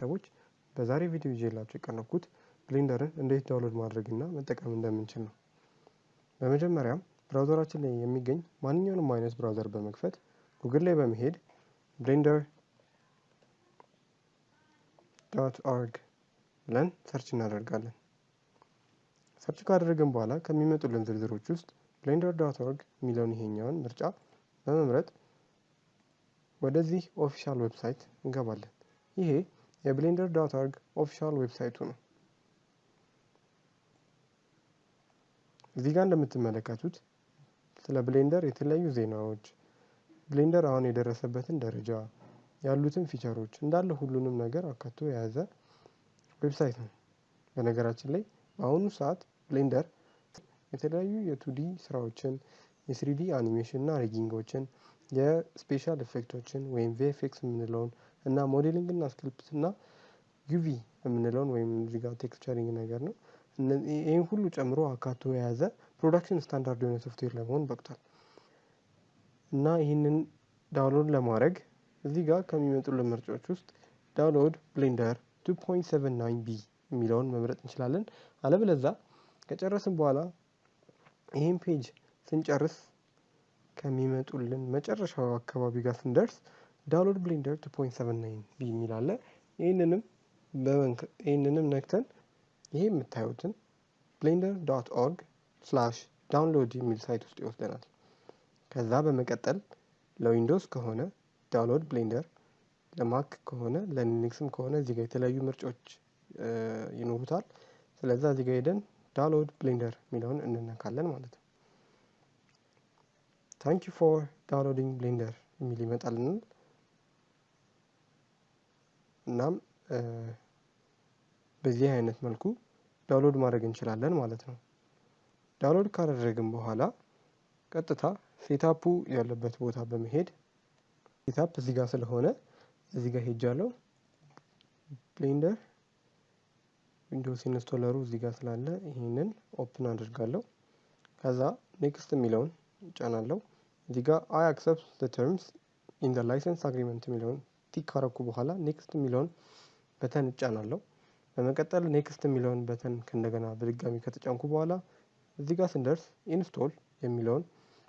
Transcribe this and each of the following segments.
ሰዎች በዛሬ ቪዲዮ ይዤላችሁ የቀረብኩት Blender ን እንዴት download ማድረግ እና መጠቀም እንደምንችል ነው። በመጀመሪያም browser ኣችን ላይ የሚገኝ ማንኛውንም አይነት browser በመክፈት ጉግል ላይ በመሄድ Blender dot org ብለን search እናደርጋለን። search ካደረግን በኋላ ከሚመጡልን ዝርዝሮች ውስጥ Blender dot org የሚለውን ይሄኛውን ምርጫ በመምረጥ ወደዚህ official website እንገባለን። ይሄ የ Blender dot org official website ኡ ነው። እዚህ ጋር እንደምትመለከቱት ስለ Blender የተለያዩ ዜናዎች፣ Blender አሁን የደረሰበትን ደረጃ፣ ያሉትን feature ኦች እንዳለ ሁሉንም ነገር አካቶ የያዘ website ነው። በነገራችን ላይ በአሁኑ ሰዓት Blender የተለያዩ የ 2D ስራዎችን፣ የስሪዲ አኒሜሽን እና rigging ኦችን፣ የ special effect ኦችን ወይም VFX የምንለውን እና modeling እና script እና UV የምንለውን ወይም እዚህ ጋር texturing ነገር ነው። ይህን ሁሉ ጨምሮ አካቶ የያዘ production standard የሆነ ሶፍትዌር ለመሆን በቅቷል። እና ይህንን download ለማድረግ እዚህ ጋር ከሚመጡልን ምርጫዎች ውስጥ download Blender 2.79 b የሚለውን መምረጥ እንችላለን። አለበለዛ ከጨረስን በኋላ ይህን page ስንጨርስ ከሚመጡልን መጨረሻው አካባቢ ጋር ስንደርስ download Blender 2.79 b የሚል አለ። ይህንንም ነክተን ይሄ የምታዩትን Blender dot org slash download የሚል site ውስጥ ይወስደናል። ከዛ በመቀጠል ለ Windows ከሆነ download Blender፣ ለ Mac ከሆነ ለ Linux ም ከሆነ እዚህ ጋር የተለያዩ ምርጫዎች ይኖሩታል። ስለዚህ እዚህ ጋር ሄደን download Blender የሚለውን እንነካለን ማለት ነው። thank you for downloading Blender የሚል ይመጣልናል። እናም በዚህ አይነት መልኩ download ማድረግ እንችላለን ማለት ነው። download ካደረግን በኋላ ቀጥታ setup ኡ ያለበት ቦታ በመሄድ setup እዚህ ጋር ስለሆነ እዚህ ጋር ሄጃለሁ። Blender Windows installer ኡ እዚህ ጋር ስላለ ይህንን open አድርጋለሁ። ከዛ next የሚለውን እጫናለሁ። እዚህ ጋር I accept the terms in license agreement የሚለውን tick ካረኩ በኋላ next የሚለውን button እጫናለሁ። በመቀጠል next የሚለውን button ከእንደገና በድጋሚ ከተጫንኩ በኋላ እዚህ ጋር ስንደርስ install የሚለውን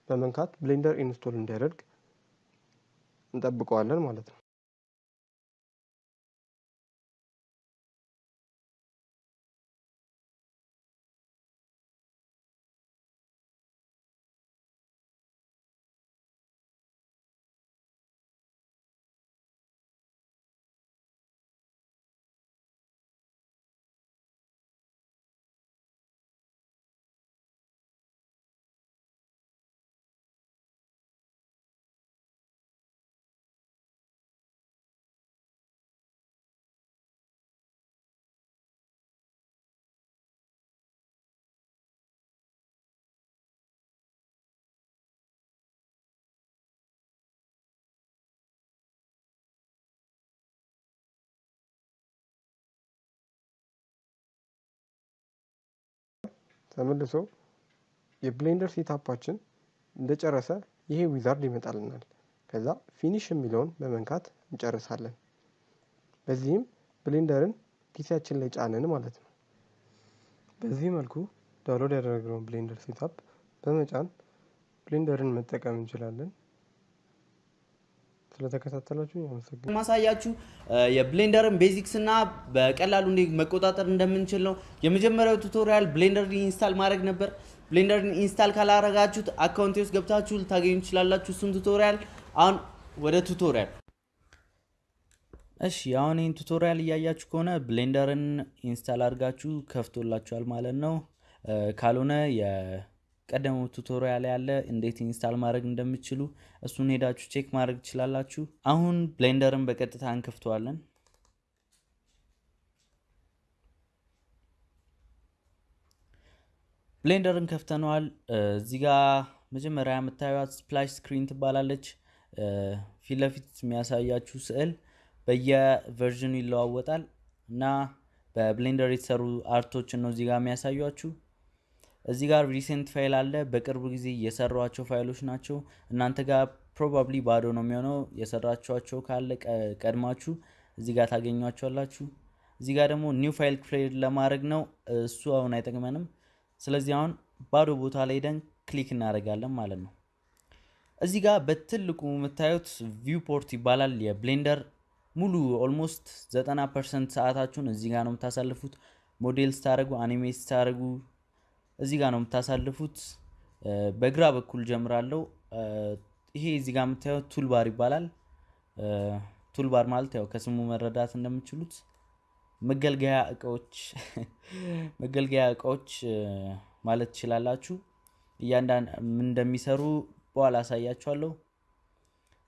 በመንካት Blender install እንዲያደርግ እንጠብቀዋለን ማለት ነው። ተመልሶ የ Blender setup ኣችን እንደጨረሰ ይሄ wizard ይመጣልናል። ከዛ finish የሚለውን በመንካት እንጨርሳለን። በዚህም Blender ን PC ያችን ላይ ጫንን ማለት ነው። በዚህ መልኩ download ያደረግነውን Blender setup በመጫን Blender ን መጠቀም እንችላለን። ስለተከታተላችሁ ያመሰግናል። ማሳያችሁ የ Blender ን basics እና በቀላሉ እንዴት መቆጣጠር እንደምንችል ነው። የመጀመሪያው tutorial Blender ን install ማድረግ ነበር። Blender ን install ካላረጋችሁት account ኤ ውስጥ ገብታችሁ ልታገኙ ትችላላችሁ እሱን tutorial። አሁን ወደ tutorial። እሺ አሁን ይህን tutorial እያያችሁ ከሆነ Blender ን install አድርጋችሁ ከፍታችኋል ማለት ነው። ካልሆነ የቀደመው tutorial ያለ እንዴት install ማድረግ እንደምችሉ እሱን ሄዳችሁ check ማድረግ ትችላላችሁ። አሁን Blender ን በቀጥታ እንከፍተዋለን። Blender ን ከፍተነዋል። እዚህ ጋ መጀመሪያ የምታዩት splash screen ትባላለች። ፊት ለፊት የሚያሳያችሁ ስዕል በየ version ኑ ይለዋወጣል እና በ Blender የተሰሩ art ኦችን ነው እዚህ ጋር የሚያሳዩችሁ። እዚህ ጋር recent file አለ። በቅርብ ጊዜ የሰሯቸው ፋይሎች ናቸው። እናንተ ጋር probably ባዶ ነው የሚሆነው። የሰራችኋቸው ካለ ቀድማችሁ እዚህ ጋር ታገኟቸዋላችሁ። እዚህ ጋር ደግሞ new file create ለማድረግ ነው። እሱ አሁን አይጠቅመንም። ስለዚህ አሁን ባዶ ቦታ ላይ ሄደን click እናደርጋለን ማለት ነው። እዚህ ጋር በትልቁ የምታዩት viewport ይባላል። የ Blender ሙሉ almost 90 percent ሰዓታችሁን እዚህ ጋር ነው የምታሳልፉት። ሞዴል ስታደርጉ፣ animate ስታደርጉ እዚህ ጋር ነው የምታሳልፉት። በግራ በኩል ጀምራለሁ። ይሄ እዚህ ጋር የምታዩት toolbar ይባላል። toolbar ማለት ያው ከስሙ መረዳት እንደምችሉት መገልገያ እቃዎች መገልገያ እቃዎች ማለት ትችላላችሁ። እያንዳንድ ምን እንደሚሰሩ በኋላ አሳያችኋለሁ።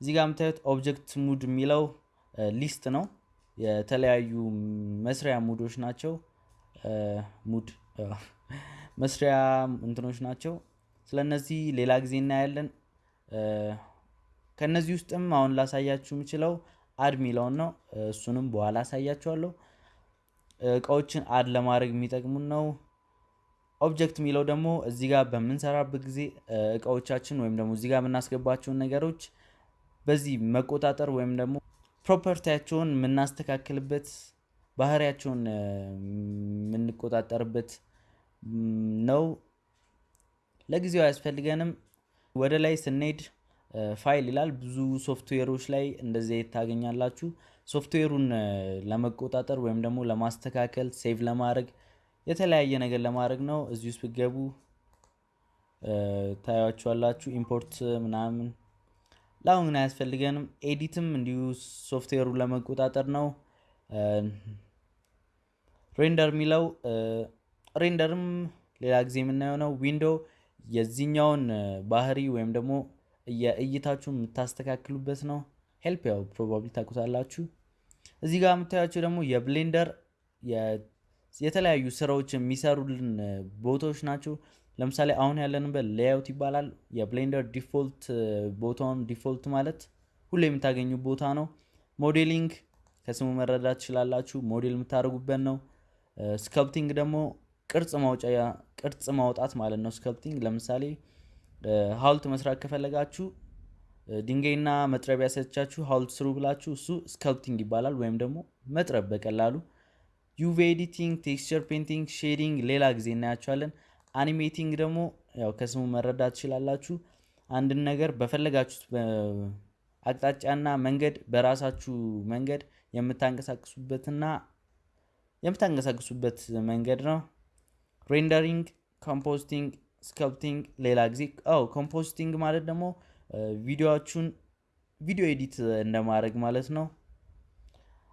እዚህ ጋር የምታዩት object mode የሚለው list ነው። የተለያዩ መስሪያ mode ኦች ናቸው። mode መስሪያ እንትኖች ናቸው። ስለነዚህ ሌላ ጊዜ እናያለን። ከነዚህ ውስጥም አሁን ላሳያችሁ የምችለው add የሚለውን ነው። እሱንም በኋላ አሳያችኋለሁ። እቃዎችን add ለማድረግ የሚጠቅሙን ነው። object የሚለው ደግሞ እዚህ ጋር በምንሰራበት ጊዜ እቃዎቻችን ወይም ደግሞ እዚህ የምናስገባቸውን ነገሮች በዚህ መቆጣጠር ወይም ደግሞ property ያቸውን የምናስተካክልበት ባህሪያቸውን የምንቆጣጠርበት ነው። ለጊዜው አያስፈልገንም። ወደ ላይ ስንሄድ ፋይል ይላል። ብዙ ሶፍትዌሮች ላይ እንደዚህ ታገኛላችሁ። ሶፍትዌሩን ለመቆጣጠር ወይም ደግሞ ለማስተካከል save ለማድረግ የተለያየ ነገር ለማድረግ ነው። እዚህ ውስጥ ብትገቡ ታያችኋላችሁ። import ምናምን ለአሁን ግን አያስፈልገንም። edit ም እንዲሁ ሶፍትዌሩን ለመቆጣጠር ነው። render የሚለው render ም ሌላ ጊዜ የምናየው ነው። window የዚህኛውን ባህሪ ወይም ደግሞ የእይታችሁን የምታስተካክሉበት ነው። help ያው probably ታውቁታላችሁ። እዚህ ጋር የምታያቸው ደግሞ የ Blender የተለያዩ ስራዎች የሚሰሩልን ቦታዎች ናቸው። ለምሳሌ አሁን ያለንበት layout ይባላል። የ Blender default ቦታውን default ማለት ሁሌ የምታገኙ ቦታ ነው። modeling ከስሙ መረዳት ትችላላችሁ። ሞዴል የምታደርጉበት ነው። sculpting ደግሞ ቅርጽ ማውጫ ቅርጽ ማውጣት ማለት ነው። sculpting ለምሳሌ ሀውልት መስራት ከፈለጋችሁ ድንጋይና መጥረቢያ ሰጥቻችሁ ሀውልት ስሩ ብላችሁ እሱ sculpting ይባላል። ወይም ደግሞ መጥረብ በቀላሉ UV editing፣ texture painting፣ shading ሌላ ጊዜ እናያቸዋለን። animating ደግሞ ያው ከስሙ መረዳት ትችላላችሁ። አንድን ነገር በፈለጋችሁት አቅጣጫና መንገድ በራሳችሁ መንገድ የምታንቀሳቅሱበትና የምታንቀሳቅሱበት መንገድ ነው። rendering፣ compositing፣ sculpting ሌላ ጊዜ ያው compositing ማለት ደግሞ ቪዲዮዎቹን ቪዲዮ edit እንደማድረግ ማለት ነው።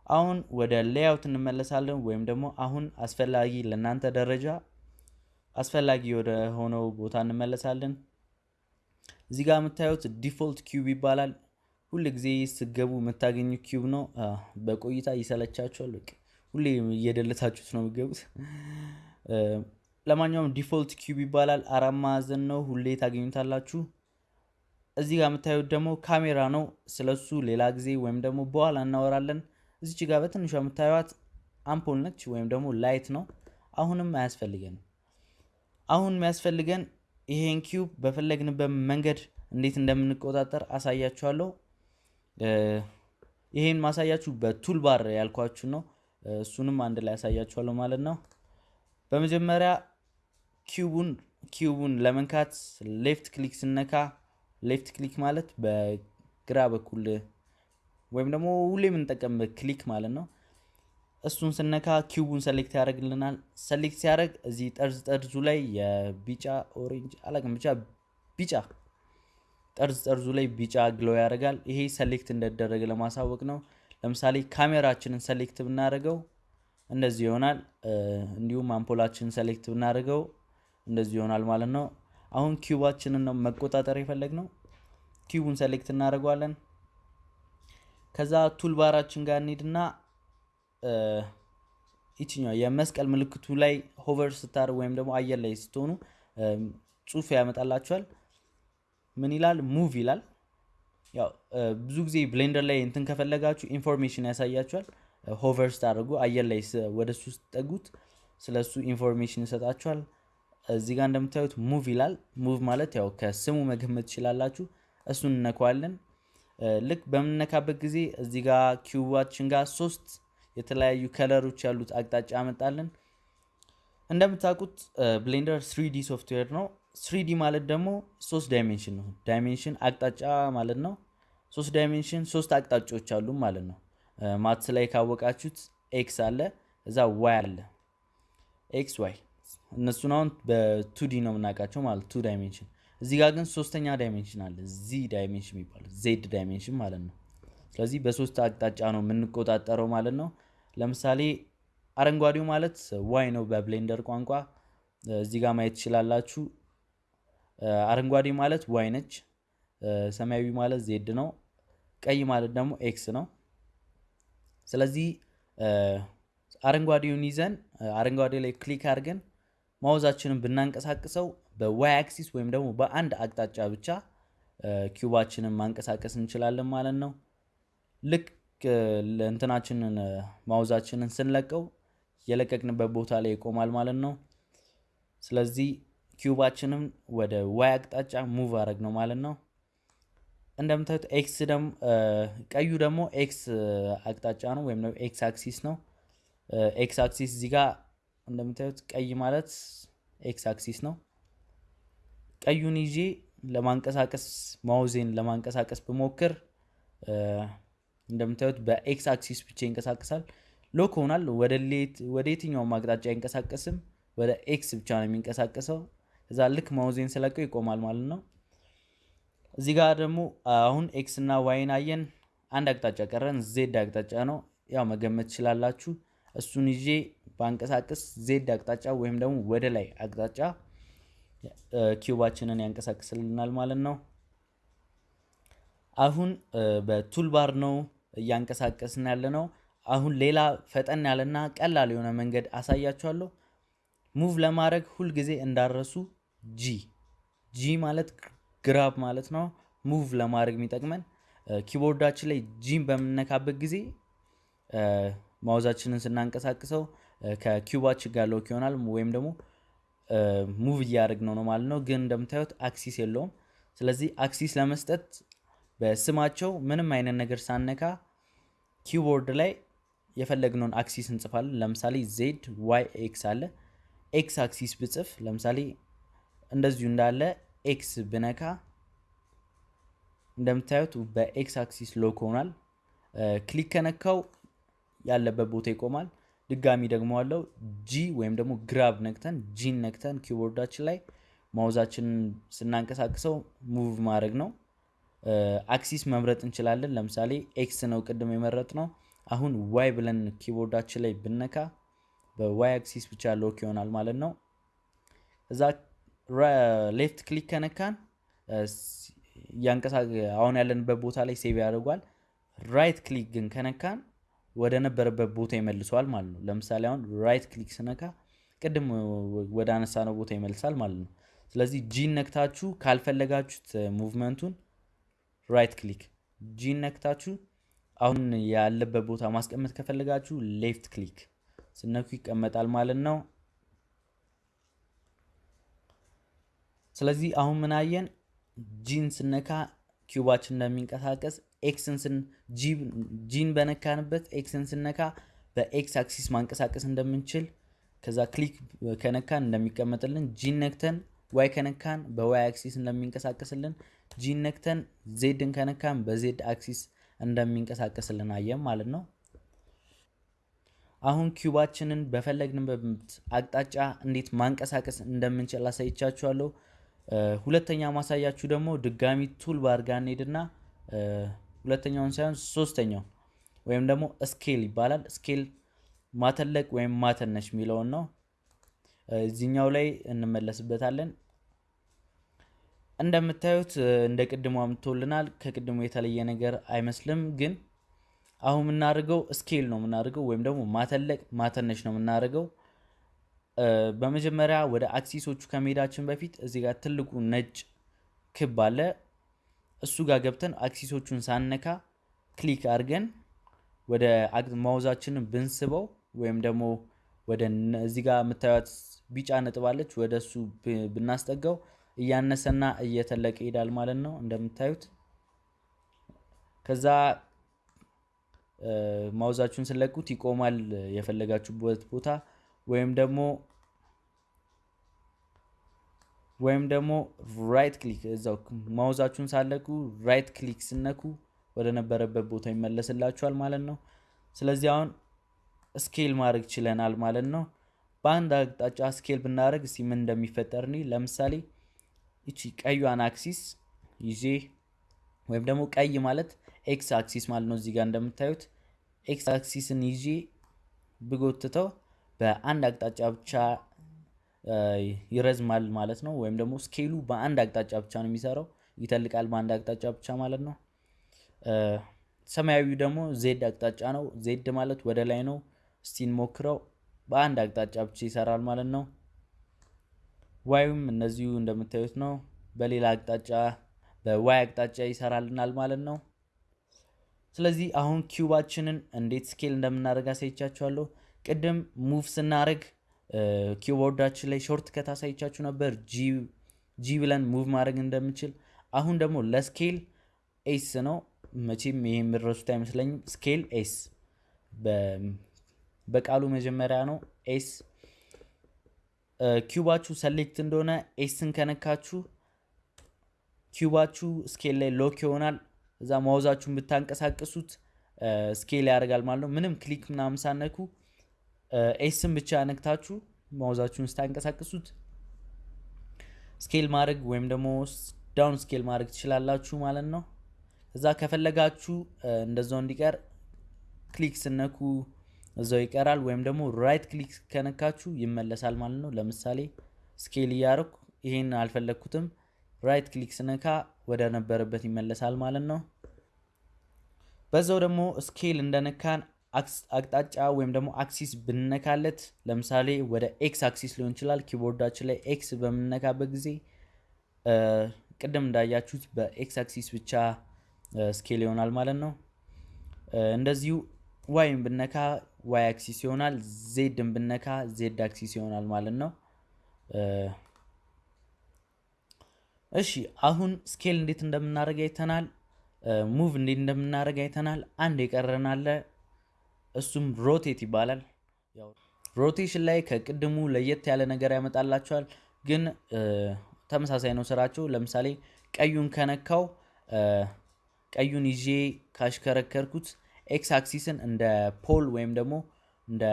አሁን ወደ layout እንመለሳለን። ወይም ደግሞ አሁን አስፈላጊ ለእናንተ ደረጃ አስፈላጊ ወደ ሆነው ቦታ እንመለሳለን። እዚህ ጋር የምታዩት default cube ይባላል። ሁል ጊዜ ስትገቡ የምታገኙት cube ነው። በቆይታ ይሰለቻችኋል። ሁሌ እየ delete አችሁት ነው የሚገቡት። ለማንኛውም default cube ይባላል። አራት ማዕዘን ነው። ሁሌ ታገኙታላችሁ። እዚህ ጋር የምታዩት ደግሞ ካሜራ ነው። ስለሱ ሌላ ጊዜ ወይም ደግሞ በኋላ እናወራለን። እዚች ጋር በትንሿ የምታዩት አምፖል ነች ወይም ደግሞ light ነው። አሁንም አያስፈልገንም። አሁን የሚያስፈልገን ይሄን cube በፈለግንበት መንገድ እንዴት እንደምንቆጣጠር አሳያችኋለሁ። ይሄን ማሳያችሁ በ tool bar ያልኳችሁ ነው። እሱንም አንድ ላይ ያሳያችኋለሁ ማለት ነው። በመጀመሪያ cube ኡን cube ኡን ለመንካት left click ስነካ left click ማለት በግራ በኩል ወይም ደግሞ ሁሌ የምንጠቀምበት click ማለት ነው። እሱን ስነካ cube ኡን select ያደርግልናል። select ሲያደርግ እዚህ ጠርዝ ጠርዙ ላይ የቢጫ orange አላቅም ብቻ ቢጫ ጠርዝ ጠርዙ ላይ ቢጫ glow ያደርጋል። ይሄ select እንደደረገ ለማሳወቅ ነው። ለምሳሌ ካሜራችንን select ብናደርገው እንደዚህ ይሆናል። እንዲሁም አምፖላችንን select ብናደርገው እንደዚህ ይሆናል ማለት ነው። አሁን cube አችንን ነው መቆጣጠር የፈለግነው። cube ኡን select እናደርገዋለን። ከዛ toolbar አችን ጋር እንሂድና ይችኛው የመስቀል ምልክቱ ላይ hover ስታደርጉ ወይም ደግሞ አየር ላይ ስትሆኑ እ፣ ጽሑፍ ያመጣላችኋል። ምን ይላል? move ይላል። ያው ብዙ ጊዜ Blender ላይ እንትን ከፈለጋችሁ information ያሳያችኋል። hover ስታደርጉ አየር ላይ ስ- ወደ እሱ ስትጠጉት ስለ እሱ information ይሰጣችኋል። እዚህ ጋር እንደምታዩት move ይላል። move ማለት ያው ከስሙ መገመት ትችላላችሁ። እሱን እንነካለን። ልክ በምንነካበት ጊዜ እዚህ ጋር cube አችን ጋር ሶስት የተለያዩ color ኦች ያሉት አቅጣጫ ያመጣልን። እንደምታውቁት Blender 3D ሶፍትዌር ነው። 3D ማለት ደግሞ ሶስት dimension ነው። dimension አቅጣጫ ማለት ነው። ሶስት dimension ሶስት አቅጣጫዎች አሉ ማለት ነው። maths ላይ ካወቃችሁት ኤክስ አለ፣ እዛ ዋይ አለ። ኤክስ ዋይ እነሱን አሁን በ 2D ነው የምናውቃቸው ማለት two dimension። እዚህ ጋር ግን ሶስተኛ dimension አለ፣ Z dimension የሚባለው Z dimension ማለት ነው። ስለዚህ በሶስት አቅጣጫ ነው የምንቆጣጠረው ማለት ነው። ለምሳሌ አረንጓዴው ማለት Y ነው በ Blender ቋንቋ። እዚህ ጋር ማየት ትችላላችሁ። አረንጓዴ ማለት Y ነች። ሰማያዊ ማለት Z ነው። ቀይ ማለት ደግሞ X ነው። ስለዚህ አረንጓዴውን ይዘን አረንጓዴ ላይ click አድርገን mouse አችንን ብናንቀሳቅሰው በ Y axis ወይም ደግሞ በአንድ አቅጣጫ ብቻ cube አችንን ማንቀሳቀስ እንችላለን ማለት ነው። ልክ እንትናችንን mouse አችንን ስንለቀው የለቀቅንበት ቦታ ላይ ይቆማል ማለት ነው። ስለዚህ cube አችንም ወደ Y አቅጣጫ move አደረግነው ማለት ነው። እንደምታዩት ኤክስ ደግሞ ቀዩ ደግሞ ኤክስ አቅጣጫ ነው ወይም ኤክስ አክሲስ ነው። ኤክስ አክሲስ እዚህ ጋር እንደምታዩት ቀይ ማለት ኤክስ አክሲስ ነው። ቀዩን ይዤ ለማንቀሳቀስ mouse ኤን ለማንቀሳቀስ ብሞክር እንደምታዩት በኤክስ አክሲስ ብቻ ይንቀሳቀሳል። lock ይሆናል። ወደ የትኛውም አቅጣጫ አይንቀሳቀስም። ወደ X ብቻ ነው የሚንቀሳቀሰው። እዛ ልክ mouse ኤን ስለቀው ይቆማል ማለት ነው። እዚህ ጋር ደግሞ አሁን X እና Y ን አየን። አንድ አቅጣጫ ቀረን፣ Z አቅጣጫ ነው። ያው መገመት ትችላላችሁ። እሱን ይዤ ባንቀሳቀስ Z አቅጣጫ ወይም ደግሞ ወደ ላይ አቅጣጫ cube አችንን ያንቀሳቅስልናል ማለት ነው። አሁን በ toolbar ነው እያንቀሳቀስን ያለ ነው። አሁን ሌላ ፈጠን ያለና ቀላል የሆነ መንገድ አሳያችኋለሁ። move ለማድረግ ሁልጊዜ እንዳትረሱ G G ማለት grab ማለት ነው። move ለማድረግ የሚጠቅመን keyboard ኣችን ላይ G ን በምንነካበት ጊዜ mouse ኣችንን ስናንቀሳቅሰው ከ cube ኣችን ጋር lock ይሆናል ወይም ደግሞ move እያደረግነው ነው ማለት ነው። ግን እንደምታዩት axis የለውም። ስለዚህ axis ለመስጠት በስማቸው ምንም አይነት ነገር ሳነካ keyboard ላይ የፈለግነውን axis እንጽፋለን። ለምሳሌ Z Y X አለ። ኤክስ አክሲስ ብጽፍ ለምሳሌ እንደዚሁ እንዳለ X ብነካ እንደምታዩት በ X axis lock ሆኗል። click ከነካው ያለበት ቦታ ይቆማል። ድጋሚ ደግሞ አለው G ወይም ደግሞ grab ነክተን G ን ነክተን keyboard ኣችን ላይ mouse ኣችንን ስናንቀሳቅሰው move ማድረግ ነው። axis መምረጥ እንችላለን። ለምሳሌ X ነው ቅድም የመረጥነው። አሁን Y ብለን keyboard ኣችን ላይ ብነካ በ Y axis ብቻ lock ይሆናል ማለት ነው። ከዛ left click ከነካን አሁን ያለንበት ቦታ ላይ save ያደርጓል። right click ግን ከነካን ወደ ነበረበት ቦታ ይመልሰዋል ማለት ነው። ለምሳሌ አሁን right click ስነካ ቅድም ወደ አነሳነው ቦታ ይመልሳል ማለት ነው። ስለዚህ G ን ነክታችሁ ካልፈለጋችሁት movement ኡን right click G ን ነክታችሁ አሁን ያለበት ቦታ ማስቀመጥ ከፈለጋችሁ left click ስነኩ ይቀመጣል ማለት ነው። ስለዚህ አሁን ምን አየን? G ን ስነካ cube ኣችን እንደሚንቀሳቀስ X ን ስን G ን በነካንበት X ን ስነካ በኤክስ አክሲስ ማንቀሳቀስ እንደምንችል ከዛ click ከነካን እንደሚቀመጥልን G ን ነክተን Y ከነካን በ Y axis እንደሚንቀሳቀስልን G ን ነክተን Z ን ከነካን በዜድ አክሲስ እንደሚንቀሳቀስልን አየን ማለት ነው። አሁን cube ኣችንን በፈለግንበት አቅጣጫ እንዴት ማንቀሳቀስ እንደምንችል አሳይቻችኋለሁ። ሁለተኛ ማሳያችሁ ደግሞ ድጋሚ toolbar ጋር እንሄድና ሁለተኛውን ሳይሆን ሶስተኛው ወይም ደግሞ scale ይባላል። scale ማተለቅ ወይም ማሳነስ የሚለውን ነው። እዚህኛው ላይ እንመለስበታለን። እንደምታዩት እንደ ቅድሙ አምጥቶልናል። ከቅድሙ የተለየ ነገር አይመስልም። ግን አሁን የምናደርገው scale ነው የምናደርገው ወይም ደግሞ ማተለቅ ማሳነስ ነው የምናደርገው። በመጀመሪያ ወደ axis ኦቹ ከመሄዳችን በፊት እዚህ ጋር ትልቁ ነጭ ክብ አለ። እሱ ጋር ገብተን axis ኦቹን ሳነካ click አድርገን ወደ mouse ኣችንን ብንስበው ወይም ደግሞ ወደ እዚህ ጋር የምታዩት ቢጫ ነጥብ አለች ወደ እሱ ብናስጠጋው እያነሰና እየተለቀ ይሄዳል ማለት ነው። እንደምታዩት ከዛ mouse ኣችሁን ስለቁት ይቆማል የፈለጋችሁበት ቦታ ወይም ደግሞ ወይም ደግሞ right click እዛው mouse ኣችሁን ሳለቁ right click ስነኩ ወደ ነበረበት ቦታ ይመለስላችኋል ማለት ነው። ስለዚህ አሁን scale ማድረግ ችለናል ማለት ነው። በአንድ አቅጣጫ scale ብናደርግ እስኪ ምን እንደሚፈጠር እኔ ለምሳሌ ይቺ ቀዩን axis ይዤ ወይም ደግሞ ቀይ ማለት ኤክስ አክሲስ ማለት ነው። እዚህ ጋር እንደምታዩት ኤክስ አክሲስን ይዤ ብጎትተው በአንድ አቅጣጫ ብቻ ይረዝማል ማለት ነው። ወይም ደግሞ scale ኡ በአንድ አቅጣጫ ብቻ ነው የሚሰራው፣ ይተልቃል በአንድ አቅጣጫ ብቻ ማለት ነው። ሰማያዊው ደግሞ Z አቅጣጫ ነው። Z ማለት ወደ ላይ ነው። እስቲ እንሞክረው። በአንድ አቅጣጫ ብቻ ይሰራል ማለት ነው። Y ኡም እንደዚሁ እንደምታዩት ነው። በሌላ አቅጣጫ በ Y አቅጣጫ ይሰራልናል ማለት ነው። ስለዚህ አሁን cube ኣችንን እንዴት scale እንደምናደርግ አሳይቻችኋለሁ። ቅድም move ስናደርግ keyboard ኣችን ላይ shortcut አሳይቻችሁ ነበር፣ G ብለን move ማድረግ እንደምንችል። አሁን ደግሞ ለ scale S ነው። መቼም ይሄ የምትረሱት አይመስለኝም። scale S በቃሉ መጀመሪያ ነው S። cube ኣችሁ select እንደሆነ S ን ከነካችሁ cube ኣችሁ scale ላይ lock ይሆናል። ከዛ mouse ኣችሁን ብታንቀሳቅሱት scale ያደርጋል ማለት ነው። ምንም click ምናምን ሳነኩ S ን ብቻ ነክታችሁ mouse ኣችሁን ስታንቀሳቅሱት scale ማድረግ ወይም ደግሞ down scale ማድረግ ትችላላችሁ ማለት ነው። ከዛ ከፈለጋችሁ እንደዛው እንዲቀር click ስነኩ እዛው ይቀራል። ወይም ደግሞ right click ከነካችሁ ይመለሳል ማለት ነው። ለምሳሌ scale እያደረኩ ይሄን አልፈለግኩትም፣ right click ስነካ ወደ ነበረበት ይመለሳል ማለት ነው። በዛው ደግሞ scale እንደነካን አቅጣጫ ወይም ደግሞ axis ብንነካለት ለምሳሌ ወደ ኤክስ አክሲስ ሊሆን ይችላል። keyboard ኣችን ላይ X በምንነካበት ጊዜ ቅድም እንዳያችሁት በኤክስ አክሲስ ብቻ scale ይሆናል ማለት ነው። እንደዚሁ Y ን ብነካ Y axis ይሆናል። ዜድን ብነካ ዜድ አክሲስ ይሆናል ማለት ነው። እሺ አሁን scale እንዴት እንደምናደርግ አይተናል። move እንዴት እንደምናደርግ አይተናል። አንድ የቀረን እሱም rotate ይባላል። rotation ላይ ከቅድሙ ለየት ያለ ነገር ያመጣላቸዋል፣ ግን ተመሳሳይ ነው ስራቸው። ለምሳሌ ቀዩን ከነካው ቀዩን ይዤ ካሽከረከርኩት ኤክስ አክሲስን እንደ pole ወይም ደግሞ እንደ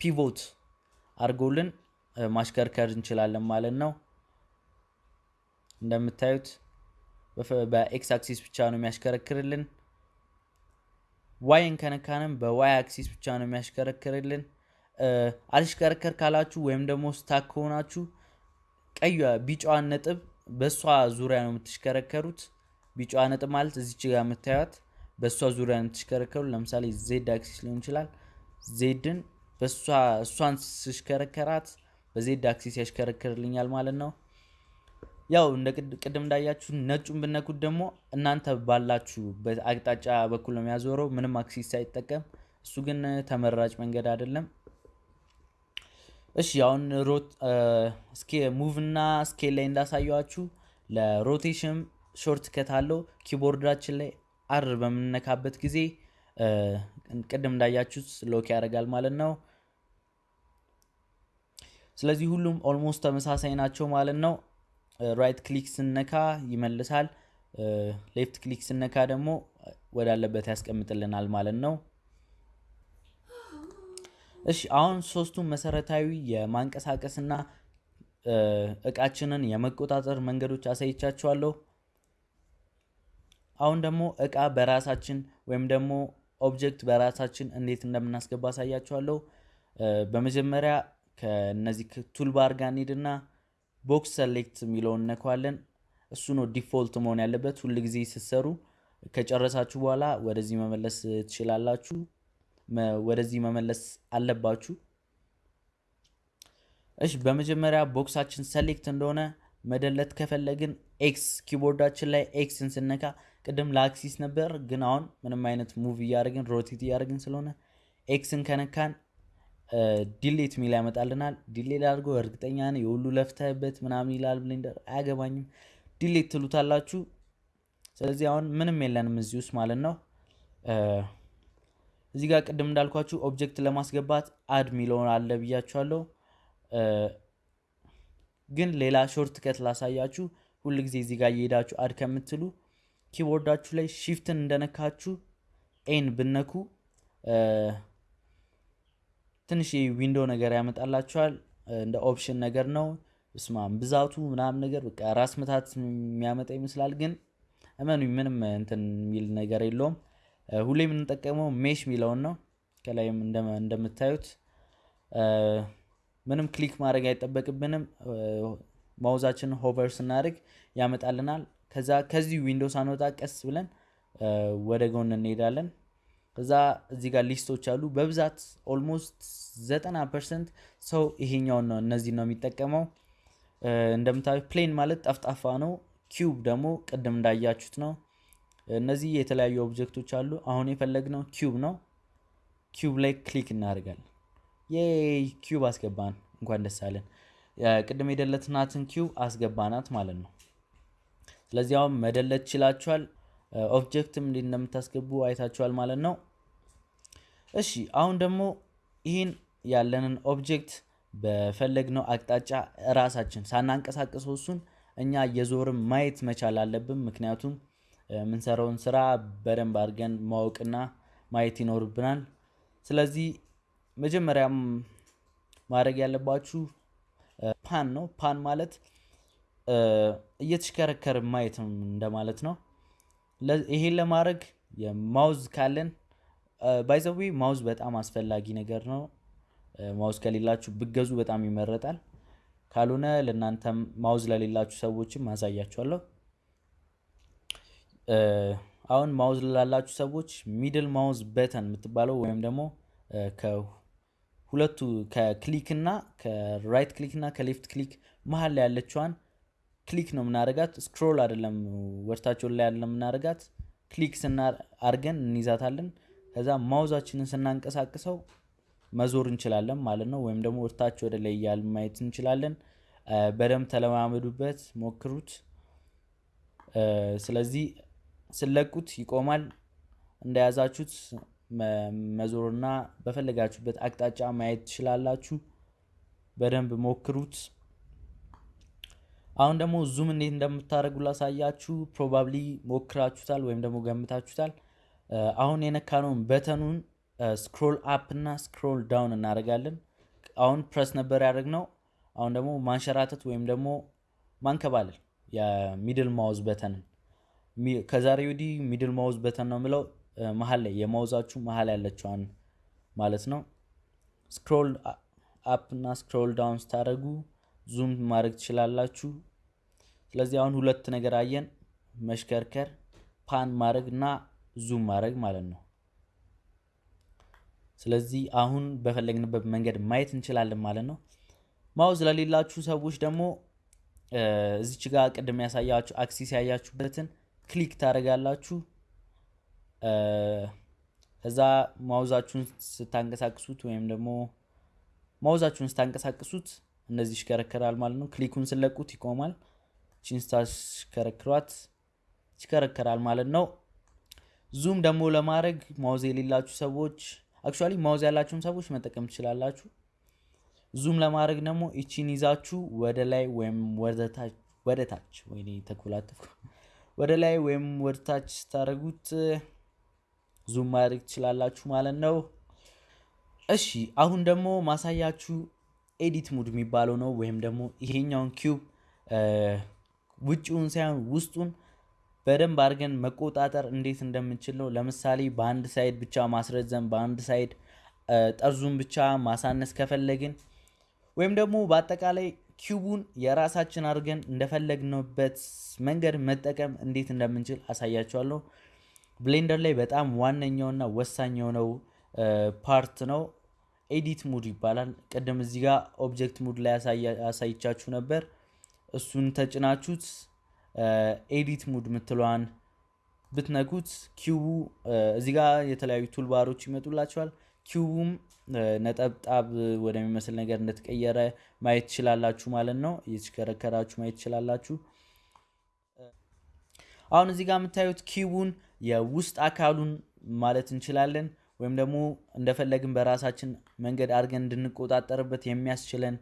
pivot አድርጎልን ማሽከርከር እንችላለን ማለት ነው። እንደምታዩት በኤክስ አክሲስ ብቻ ነው የሚያሽከረክርልን። Y ን ከነካንም በ Y axis ብቻ ነው የሚያሽከረክርልን። አልሽከረከር ካላችሁ ወይም ደግሞ stuck ከሆናችሁ ቀዩ ቢጫዋን ነጥብ በእሷ ዙሪያ ነው የምትሽከረከሩት። ቢጫዋ ነጥብ ማለት እዚች ጋር የምታዩት በእሷ ዙሪያ ነው የምትሽከረከሩ። ለምሳሌ ዜድ አክሲስ ሊሆን ይችላል። Z ን እሷን ስሽከረከራት በዜድ አክሲስ ያሽከረክርልኛል ማለት ነው። ያው እንደ ቅድም እንዳያችሁ ነጩን ብነኩት ደግሞ እናንተ ባላችሁ አቅጣጫ በኩል ነው የሚያዞረው ምንም axis ሳይጠቀም። እሱ ግን ተመራጭ መንገድ አይደለም። እሺ አሁን rotate move እና scale ላይ እንዳሳየዋችሁ ለ rotation shortcut አለው። keyboard ኣችን ላይ R በምንነካበት ጊዜ ቅድም እንዳያችሁት lock ያደርጋል ማለት ነው። ስለዚህ ሁሉም almost ተመሳሳይ ናቸው ማለት ነው። right click ስነካ ይመልሳል። left click ስነካ ደግሞ ወዳለበት ያስቀምጥልናል ማለት ነው። እሺ አሁን ሶስቱም መሰረታዊ የማንቀሳቀስና እቃችንን የመቆጣጠር መንገዶች አሳይቻችኋለሁ። አሁን ደግሞ እቃ በራሳችን ወይም ደግሞ object በራሳችን እንዴት እንደምናስገባ አሳያችኋለሁ። በመጀመሪያ ከነዚህ toolbar ጋር እንሂድና box select የሚለውን እነካዋለን። እሱ ነው default መሆን ያለበት ሁል ጊዜ ስትሰሩ። ከጨረሳችሁ በኋላ ወደዚህ መመለስ ትችላላችሁ። ወደዚህ መመለስ አለባችሁ። እሺ በመጀመሪያ box ኣችን select እንደሆነ መደለት ከፈለግን X keyboard ኣችን ላይ X ን ስነካ ቅድም ለ axis ነበር፣ ግን አሁን ምንም አይነት move እያደረግን rotate እያደረግን ስላልሆነ X ን ከነካን delete ሚል ያመጣልናል። delete አድርጎ እርግጠኛ ነኝ የሁሉ ለፍተህበት ምናምን ይላል ብሌንደር። አያገባኝም። delete ትሉታላችሁ። ስለዚህ አሁን ምንም የለንም እዚህ ውስጥ ማለት ነው። እዚህ ጋር ቅድም እንዳልኳችሁ object ለማስገባት add ሚለውን አለ ብያችኋለሁ። ግን ሌላ shortcut ላሳያችሁ። ሁል ጊዜ እዚህ ጋር እየሄዳችሁ add ከምትሉ keyboard ኣችሁ ላይ shift ን እንደነካችሁ A ን ብነኩ ትንሽ window ነገር ያመጣላችኋል። እንደ option ነገር ነው። እስማም ብዛቱ ምናምን ነገር በቃ ራስ ምታት የሚያመጣ ይመስላል፣ ግን እመኑኝ ምንም እንትን የሚል ነገር የለውም። ሁሌ የምንጠቀመው mesh የሚለውን ነው። ከላይም እንደምታዩት ምንም click ማድረግ አይጠበቅብንም። mouse ኣችን hover ስናደርግ ያመጣልናል። ከዛ ከዚህ window ሳንወጣ ቀስ ብለን ወደ ጎን እንሄዳለን። ከዛ እዚህ ጋር list ኦች አሉ። በብዛት almost ዘጠና percent ሰው ይሄኛውን ነው እነዚህ ነው የሚጠቀመው። እንደምታዩ plane ማለት ጠፍጣፋ ነው። cube ደግሞ ቅድም እንዳያችሁት ነው። እነዚህ የተለያዩ object ኦች አሉ። አሁን የፈለግነው cube ነው። cube ላይ click እናደርጋለን። የ cube አስገባን፣ እንኳን ደስ አለን። ቅድም የደለትናትን cube አስገባናት ማለት ነው። ስለዚህ አሁን መደለት ችላችኋል። object ም እንደምታስገቡ አይታችኋል ማለት ነው። እሺ አሁን ደግሞ ይህን ያለንን object በፈለግነው አቅጣጫ እራሳችን ሳናንቀሳቀሰው እሱን እኛ የዞርም ማየት መቻል አለብን። ምክንያቱም የምንሰራውን ስራ በደንብ አድርገን ማወቅና ማየት ይኖርብናል። ስለዚህ መጀመሪያም ማድረግ ያለባችሁ pan ነው። pan ማለት እየተሽከረከር ማየት እንደማለት ነው። ይሄን ለማድረግ የ mouse ካለን by the way mouse በጣም አስፈላጊ ነገር ነው። mouse ከሌላችሁ ብገዙ በጣም ይመረጣል። ካልሆነ ለእናንተም mouse ለሌላችሁ ሰዎችም ማሳያችኋለሁ። አሁን mouse ላላችሁ ሰዎች middle mouse button የምትባለው ወይም ደግሞ ከሁለቱ ከ click እና ከ right click እና ከ left click መሀል ላይ ያለችዋን ክሊክ ነው የምናደርጋት። ስክሮል አይደለም ወርታቸውን ላይ ያለ የምናደርጋት ክሊክ አድርገን እንይዛታለን። ከዛ ማውዛችንን ስናንቀሳቅሰው መዞር እንችላለን ማለት ነው። ወይም ደግሞ ወርታች ወደ ላይ እያል ማየት እንችላለን። በደንብ ተለማመዱበት፣ ሞክሩት። ስለዚህ ስለቁት ይቆማል። እንደያዛችሁት መዞርና በፈለጋችሁበት አቅጣጫ ማየት ትችላላችሁ። በደንብ ሞክሩት። አሁን ደግሞ zoom እንዴት እንደምታደርጉ ላሳያችሁ። Probably ሞክራችሁታል ወይም ደግሞ ገምታችሁታል። አሁን የነካነውን button ኑን scroll up እና scroll down እናደርጋለን። አሁን ፕረስ ነበር ያደረግነው። አሁን ደግሞ ማንሸራተት ወይም ደግሞ ማንከባለል የ middle mouse button ን ከዛሬ ወዲህ middle mouse button ነው የምለው መሀል ላይ የ mouse ኣችሁ መሀል ያለችዋን ማለት ነው። scroll up እና scroll down ስታደርጉ zoom ማድረግ ትችላላችሁ። ስለዚህ አሁን ሁለት ነገር አየን፣ መሽከርከር፣ pan ማድረግ እና zoom ማድረግ ማለት ነው። ስለዚህ አሁን በፈለግንበት መንገድ ማየት እንችላለን ማለት ነው። mouse ለሌላችሁ ሰዎች ደግሞ እዚች ጋር ቅድም ያሳየኋችሁ axis ያያችሁበትን click ታደርጋላችሁ። ከዛ mouse ኣችሁን ስታንቀሳቅሱት ወይም ደግሞ mouse ኣችሁን ስታንቀሳቅሱት እነዚህ ይሽከረከራል ማለት ነው። click ኡን ስለቁት ይቆማል። ይቺን ስታሽከረክሯት ይሽከረከራል ማለት ነው። zoom ደግሞ ለማድረግ mouse የሌላችሁ ሰዎች actually mouse ያላችሁን ሰዎች መጠቀም ትችላላችሁ። zoom ለማድረግ ደግሞ ይቺን ይዛችሁ ወደ ላይ ወይም ወደ ታች ወይ ተኮላተፍኩ ወደ ላይ ወይም ወደ ታች ስታደርጉት zoom ማድረግ ትችላላችሁ ማለት ነው። እሺ አሁን ደግሞ ማሳያችሁ edit mode የሚባለው ነው። ወይም ደግሞ ይሄኛውን cube ውጭውን ሳይሆን ውስጡን በደንብ አድርገን መቆጣጠር እንዴት እንደምንችል ነው። ለምሳሌ በአንድ side ብቻ ማስረዘም፣ በአንድ side ጠርዙን ብቻ ማሳነስ ከፈለግን ወይም ደግሞ በአጠቃላይ cube ኡን የራሳችን አድርገን እንደፈለግንበት መንገድ መጠቀም እንዴት እንደምንችል አሳያችኋለሁ። ብሌንደር ላይ በጣም ዋነኛውና ወሳኝ የሆነው part ነው። edit mode ይባላል። ቅድም እዚህ ጋር object mode ላይ አሳይቻችሁ ነበር። እሱን ተጭናችሁት edit mode ምትለዋን ብትነኩት cube ኡ እዚህ ጋር የተለያዩ toolbar ኦች ይመጡላችኋል። cube ኡም ነጠብጣብ ወደሚመስል ነገር እንደተቀየረ ማየት ትችላላችሁ ማለት ነው። እየተሽከረከራችሁ ማየት ትችላላችሁ። አሁን እዚህ ጋር የምታዩት cube ኡን የውስጥ አካሉን ማለት እንችላለን ወይም ደግሞ እንደፈለግን በራሳችን መንገድ አድርገን እንድንቆጣጠርበት የሚያስችለን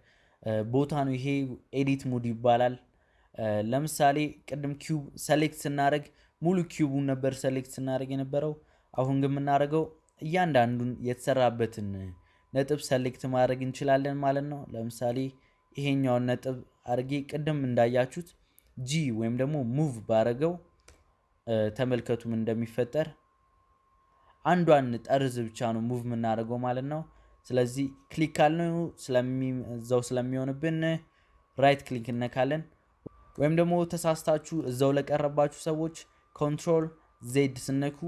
ቦታ ነው። ይሄ edit mode ይባላል። ለምሳሌ ቅድም cube select ስናደርግ ሙሉ cube ኡን ነበር select ስናደርግ የነበረው። አሁን ግን የምናደርገው እያንዳንዱን የተሰራበትን ነጥብ select ማድረግ እንችላለን ማለት ነው። ለምሳሌ ይሄኛውን ነጥብ አድርጌ ቅድም እንዳያችሁት G ወይም ደግሞ move ባረገው ተመልከቱ ምን እንደሚፈጠር አንዷን ጠርዝ ብቻ ነው move የምናደርገው ማለት ነው። ስለዚህ click ካልነው እዛው ስለሚሆንብን right click እነካለን። ወይም ደግሞ ተሳስታችሁ እዛው ለቀረባችሁ ሰዎች control Z ስትነኩ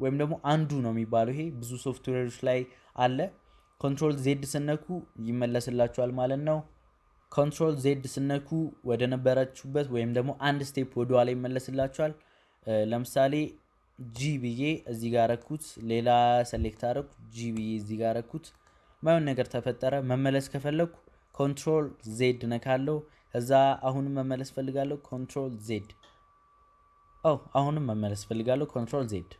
ወይም ደግሞ undo ነው የሚባለው ይሄ ብዙ ሶፍትዌሮች ላይ አለ። control Z ስትነኩ ይመለስላችኋል ማለት ነው። control Z ስትነኩ ወደ ነበረችሁበት ወይም ደግሞ አንድ step ወደኋላ ይመለስላችኋል። ለምሳሌ G ብዬ እዚህ ጋር አረኩት፣ ሌላ select አረኩ፣ G ብዬ እዚህ ጋር አረኩት፣ የማይሆን ነገር ተፈጠረ። መመለስ ከፈለግኩ control Z ነካለው። ከዛ አሁንም መመለስ ፈልጋለሁ፣ control Z። ኦ አሁንም መመለስ ፈልጋለሁ፣ control Z።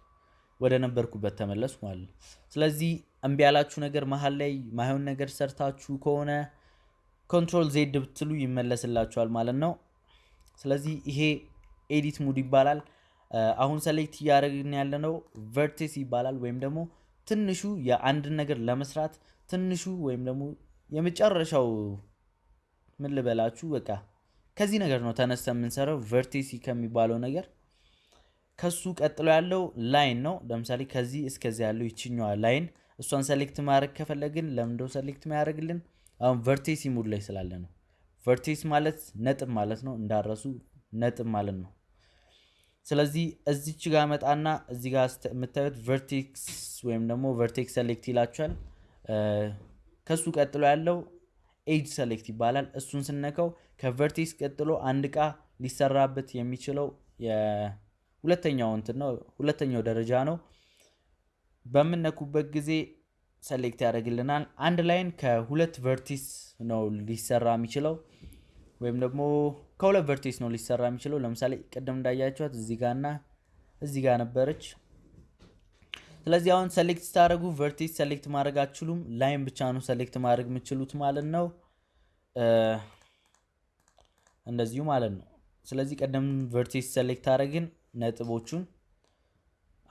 ወደ ነበርኩበት ተመለሱ ማለት ስለዚህ እምቢ ያላችሁ ነገር መሀል ላይ የማይሆን ነገር ሰርታችሁ ከሆነ control Z ብትሉ ይመለስላችኋል ማለት ነው። ስለዚህ ይሄ edit mode ይባላል። አሁን select እያደረግን ያለነው vertex ይባላል። ወይም ደግሞ ትንሹ የአንድን ነገር ለመስራት ትንሹ ወይም ደግሞ የመጨረሻው ምን ልበላችሁ፣ በቃ ከዚህ ነገር ነው ተነስተ የምንሰራው vertex ከሚባለው ነገር። ከሱ ቀጥሎ ያለው line ነው። ለምሳሌ ከዚህ እስከዚህ ያለው ይችኛዋ line እሷን select ማድረግ ከፈለግን ለምንድነው select የሚያደርግልን አሁን vertex mode ላይ ስላለ ነው። vertex ማለት ነጥብ ማለት ነው፣ እንዳትረሱ ነጥብ ማለት ነው። ስለዚህ እዚች ጋር መጣና እዚ ጋር የምታዩት vertex ወይም ደግሞ vertex select ይላችኋል። ከሱ ቀጥሎ ያለው edge select ይባላል። እሱን ስነካው ከ vertex ቀጥሎ አንድ እቃ ሊሰራበት የሚችለው ሁለተኛው እንትን ነው፣ ሁለተኛው ደረጃ ነው። በምነኩበት ጊዜ select ያደርግልናል። አንድ line ከሁለት vertices ነው ሊሰራ የሚችለው ወይም ደግሞ ከሁለት vertex ነው ሊሰራ የሚችለው። ለምሳሌ ቅድም እንዳያቸዋት እዚህ ጋር እና እዚህ ጋር ነበረች። ስለዚህ አሁን select ስታደርጉ vertex select ማድረግ አትችሉም። line ብቻ ነው select ማድረግ የምችሉት ማለት ነው። እንደዚሁ ማለት ነው። ስለዚህ ቀደም vertex select አደረግን ነጥቦቹን።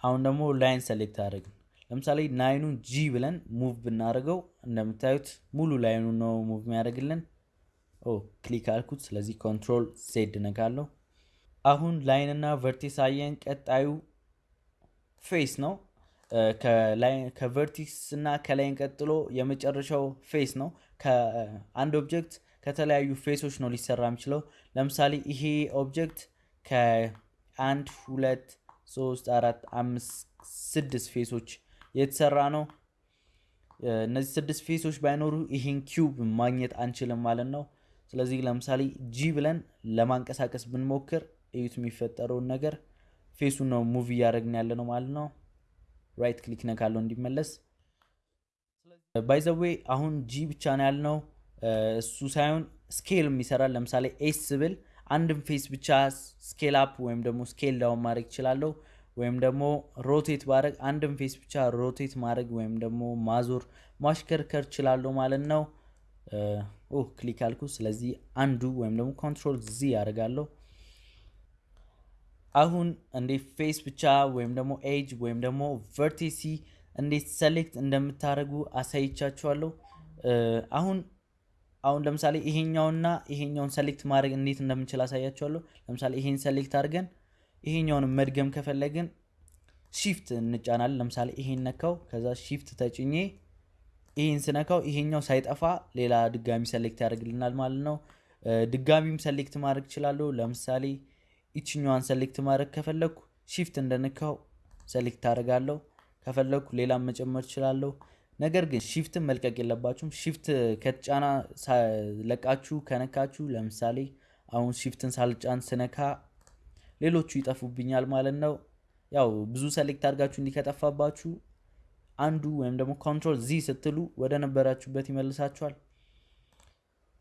አሁን ደግሞ line select አደረግን። ለምሳሌ line ኡን G ብለን move ብናደርገው እንደምታዩት ሙሉ line ኑ ነው move የሚያደርግልን። ኦ click አልኩት። ስለዚህ control Z ነካለሁ። አሁን line እና vertex አየን። ቀጣዩ face ነው። ከ vertex እና ከ line ቀጥሎ የመጨረሻው face ነው። ከአንድ object ከተለያዩ face ኦች ነው ሊሰራ የሚችለው። ለምሳሌ ይሄ object ከአንድ ሁለት ሶስት አራት አምስት ስድስት face ኦች የተሰራ ነው። እነዚህ ስድስት face ኦች ባይኖሩ ይሄን cube ማግኘት አንችልም ማለት ነው። ስለዚህ ለምሳሌ G ብለን ለማንቀሳቀስ ብንሞክር እዩት የሚፈጠረውን ነገር face ኡን ነው move እያደረግን ያለ ነው ማለት ነው። right click ነካለው እንዲመለስ። by the way አሁን G ብቻ ነው ያልነው፣ እሱ ሳይሆን scale ም ይሰራል። ለምሳሌ S ብል አንድም face ብቻ scale up ወይም ደግሞ scale down ማድረግ እችላለሁ። ወይም ደግሞ rotate ባድረግ አንድም face ብቻ rotate ማድረግ ወይም ደግሞ ማዞር ማሽከርከር እችላለሁ ማለት ነው። ኦ click አልኩ። ስለዚህ undo ወይም ደግሞ control Z ያደርጋለሁ። አሁን እንዴት face ብቻ ወይም ደግሞ ኤጅ ወይም ደግሞ vertices እንዴት select እንደምታደርጉ አሳይቻችኋለሁ። አሁን አሁን ለምሳሌ ይሄኛውና ይሄኛውን select ማድረግ እንዴት እንደምንችል አሳያችኋለሁ። ለምሳሌ ይሄን select አድርገን ይሄኛውን መድገም ከፈለግን shift እንጫናለን። ለምሳሌ ይሄን ነካው፣ ከዛ shift ተጭኜ ይሄን ስነካው ይሄኛው ሳይጠፋ ሌላ ድጋሚ select ያደርግልናል ማለት ነው። ድጋሚም select ማድረግ እችላለሁ። ለምሳሌ ይችኛዋን select ማድረግ ከፈለግኩ shift እንደነካው select አደርጋለሁ። ከፈለግኩ ሌላም መጨመር እችላለሁ። ነገር ግን shift ን መልቀቅ የለባችሁም። shift ከተጫና ለቃችሁ ከነካችሁ፣ ለምሳሌ አሁን shift ን ሳልጫን ስነካ ሌሎቹ ይጠፉብኛል ማለት ነው። ያው ብዙ select አድርጋችሁ እንዲህ ከጠፋባችሁ undo ወይም ደግሞ control Z ስትሉ ወደ ነበራችሁበት ይመልሳችኋል።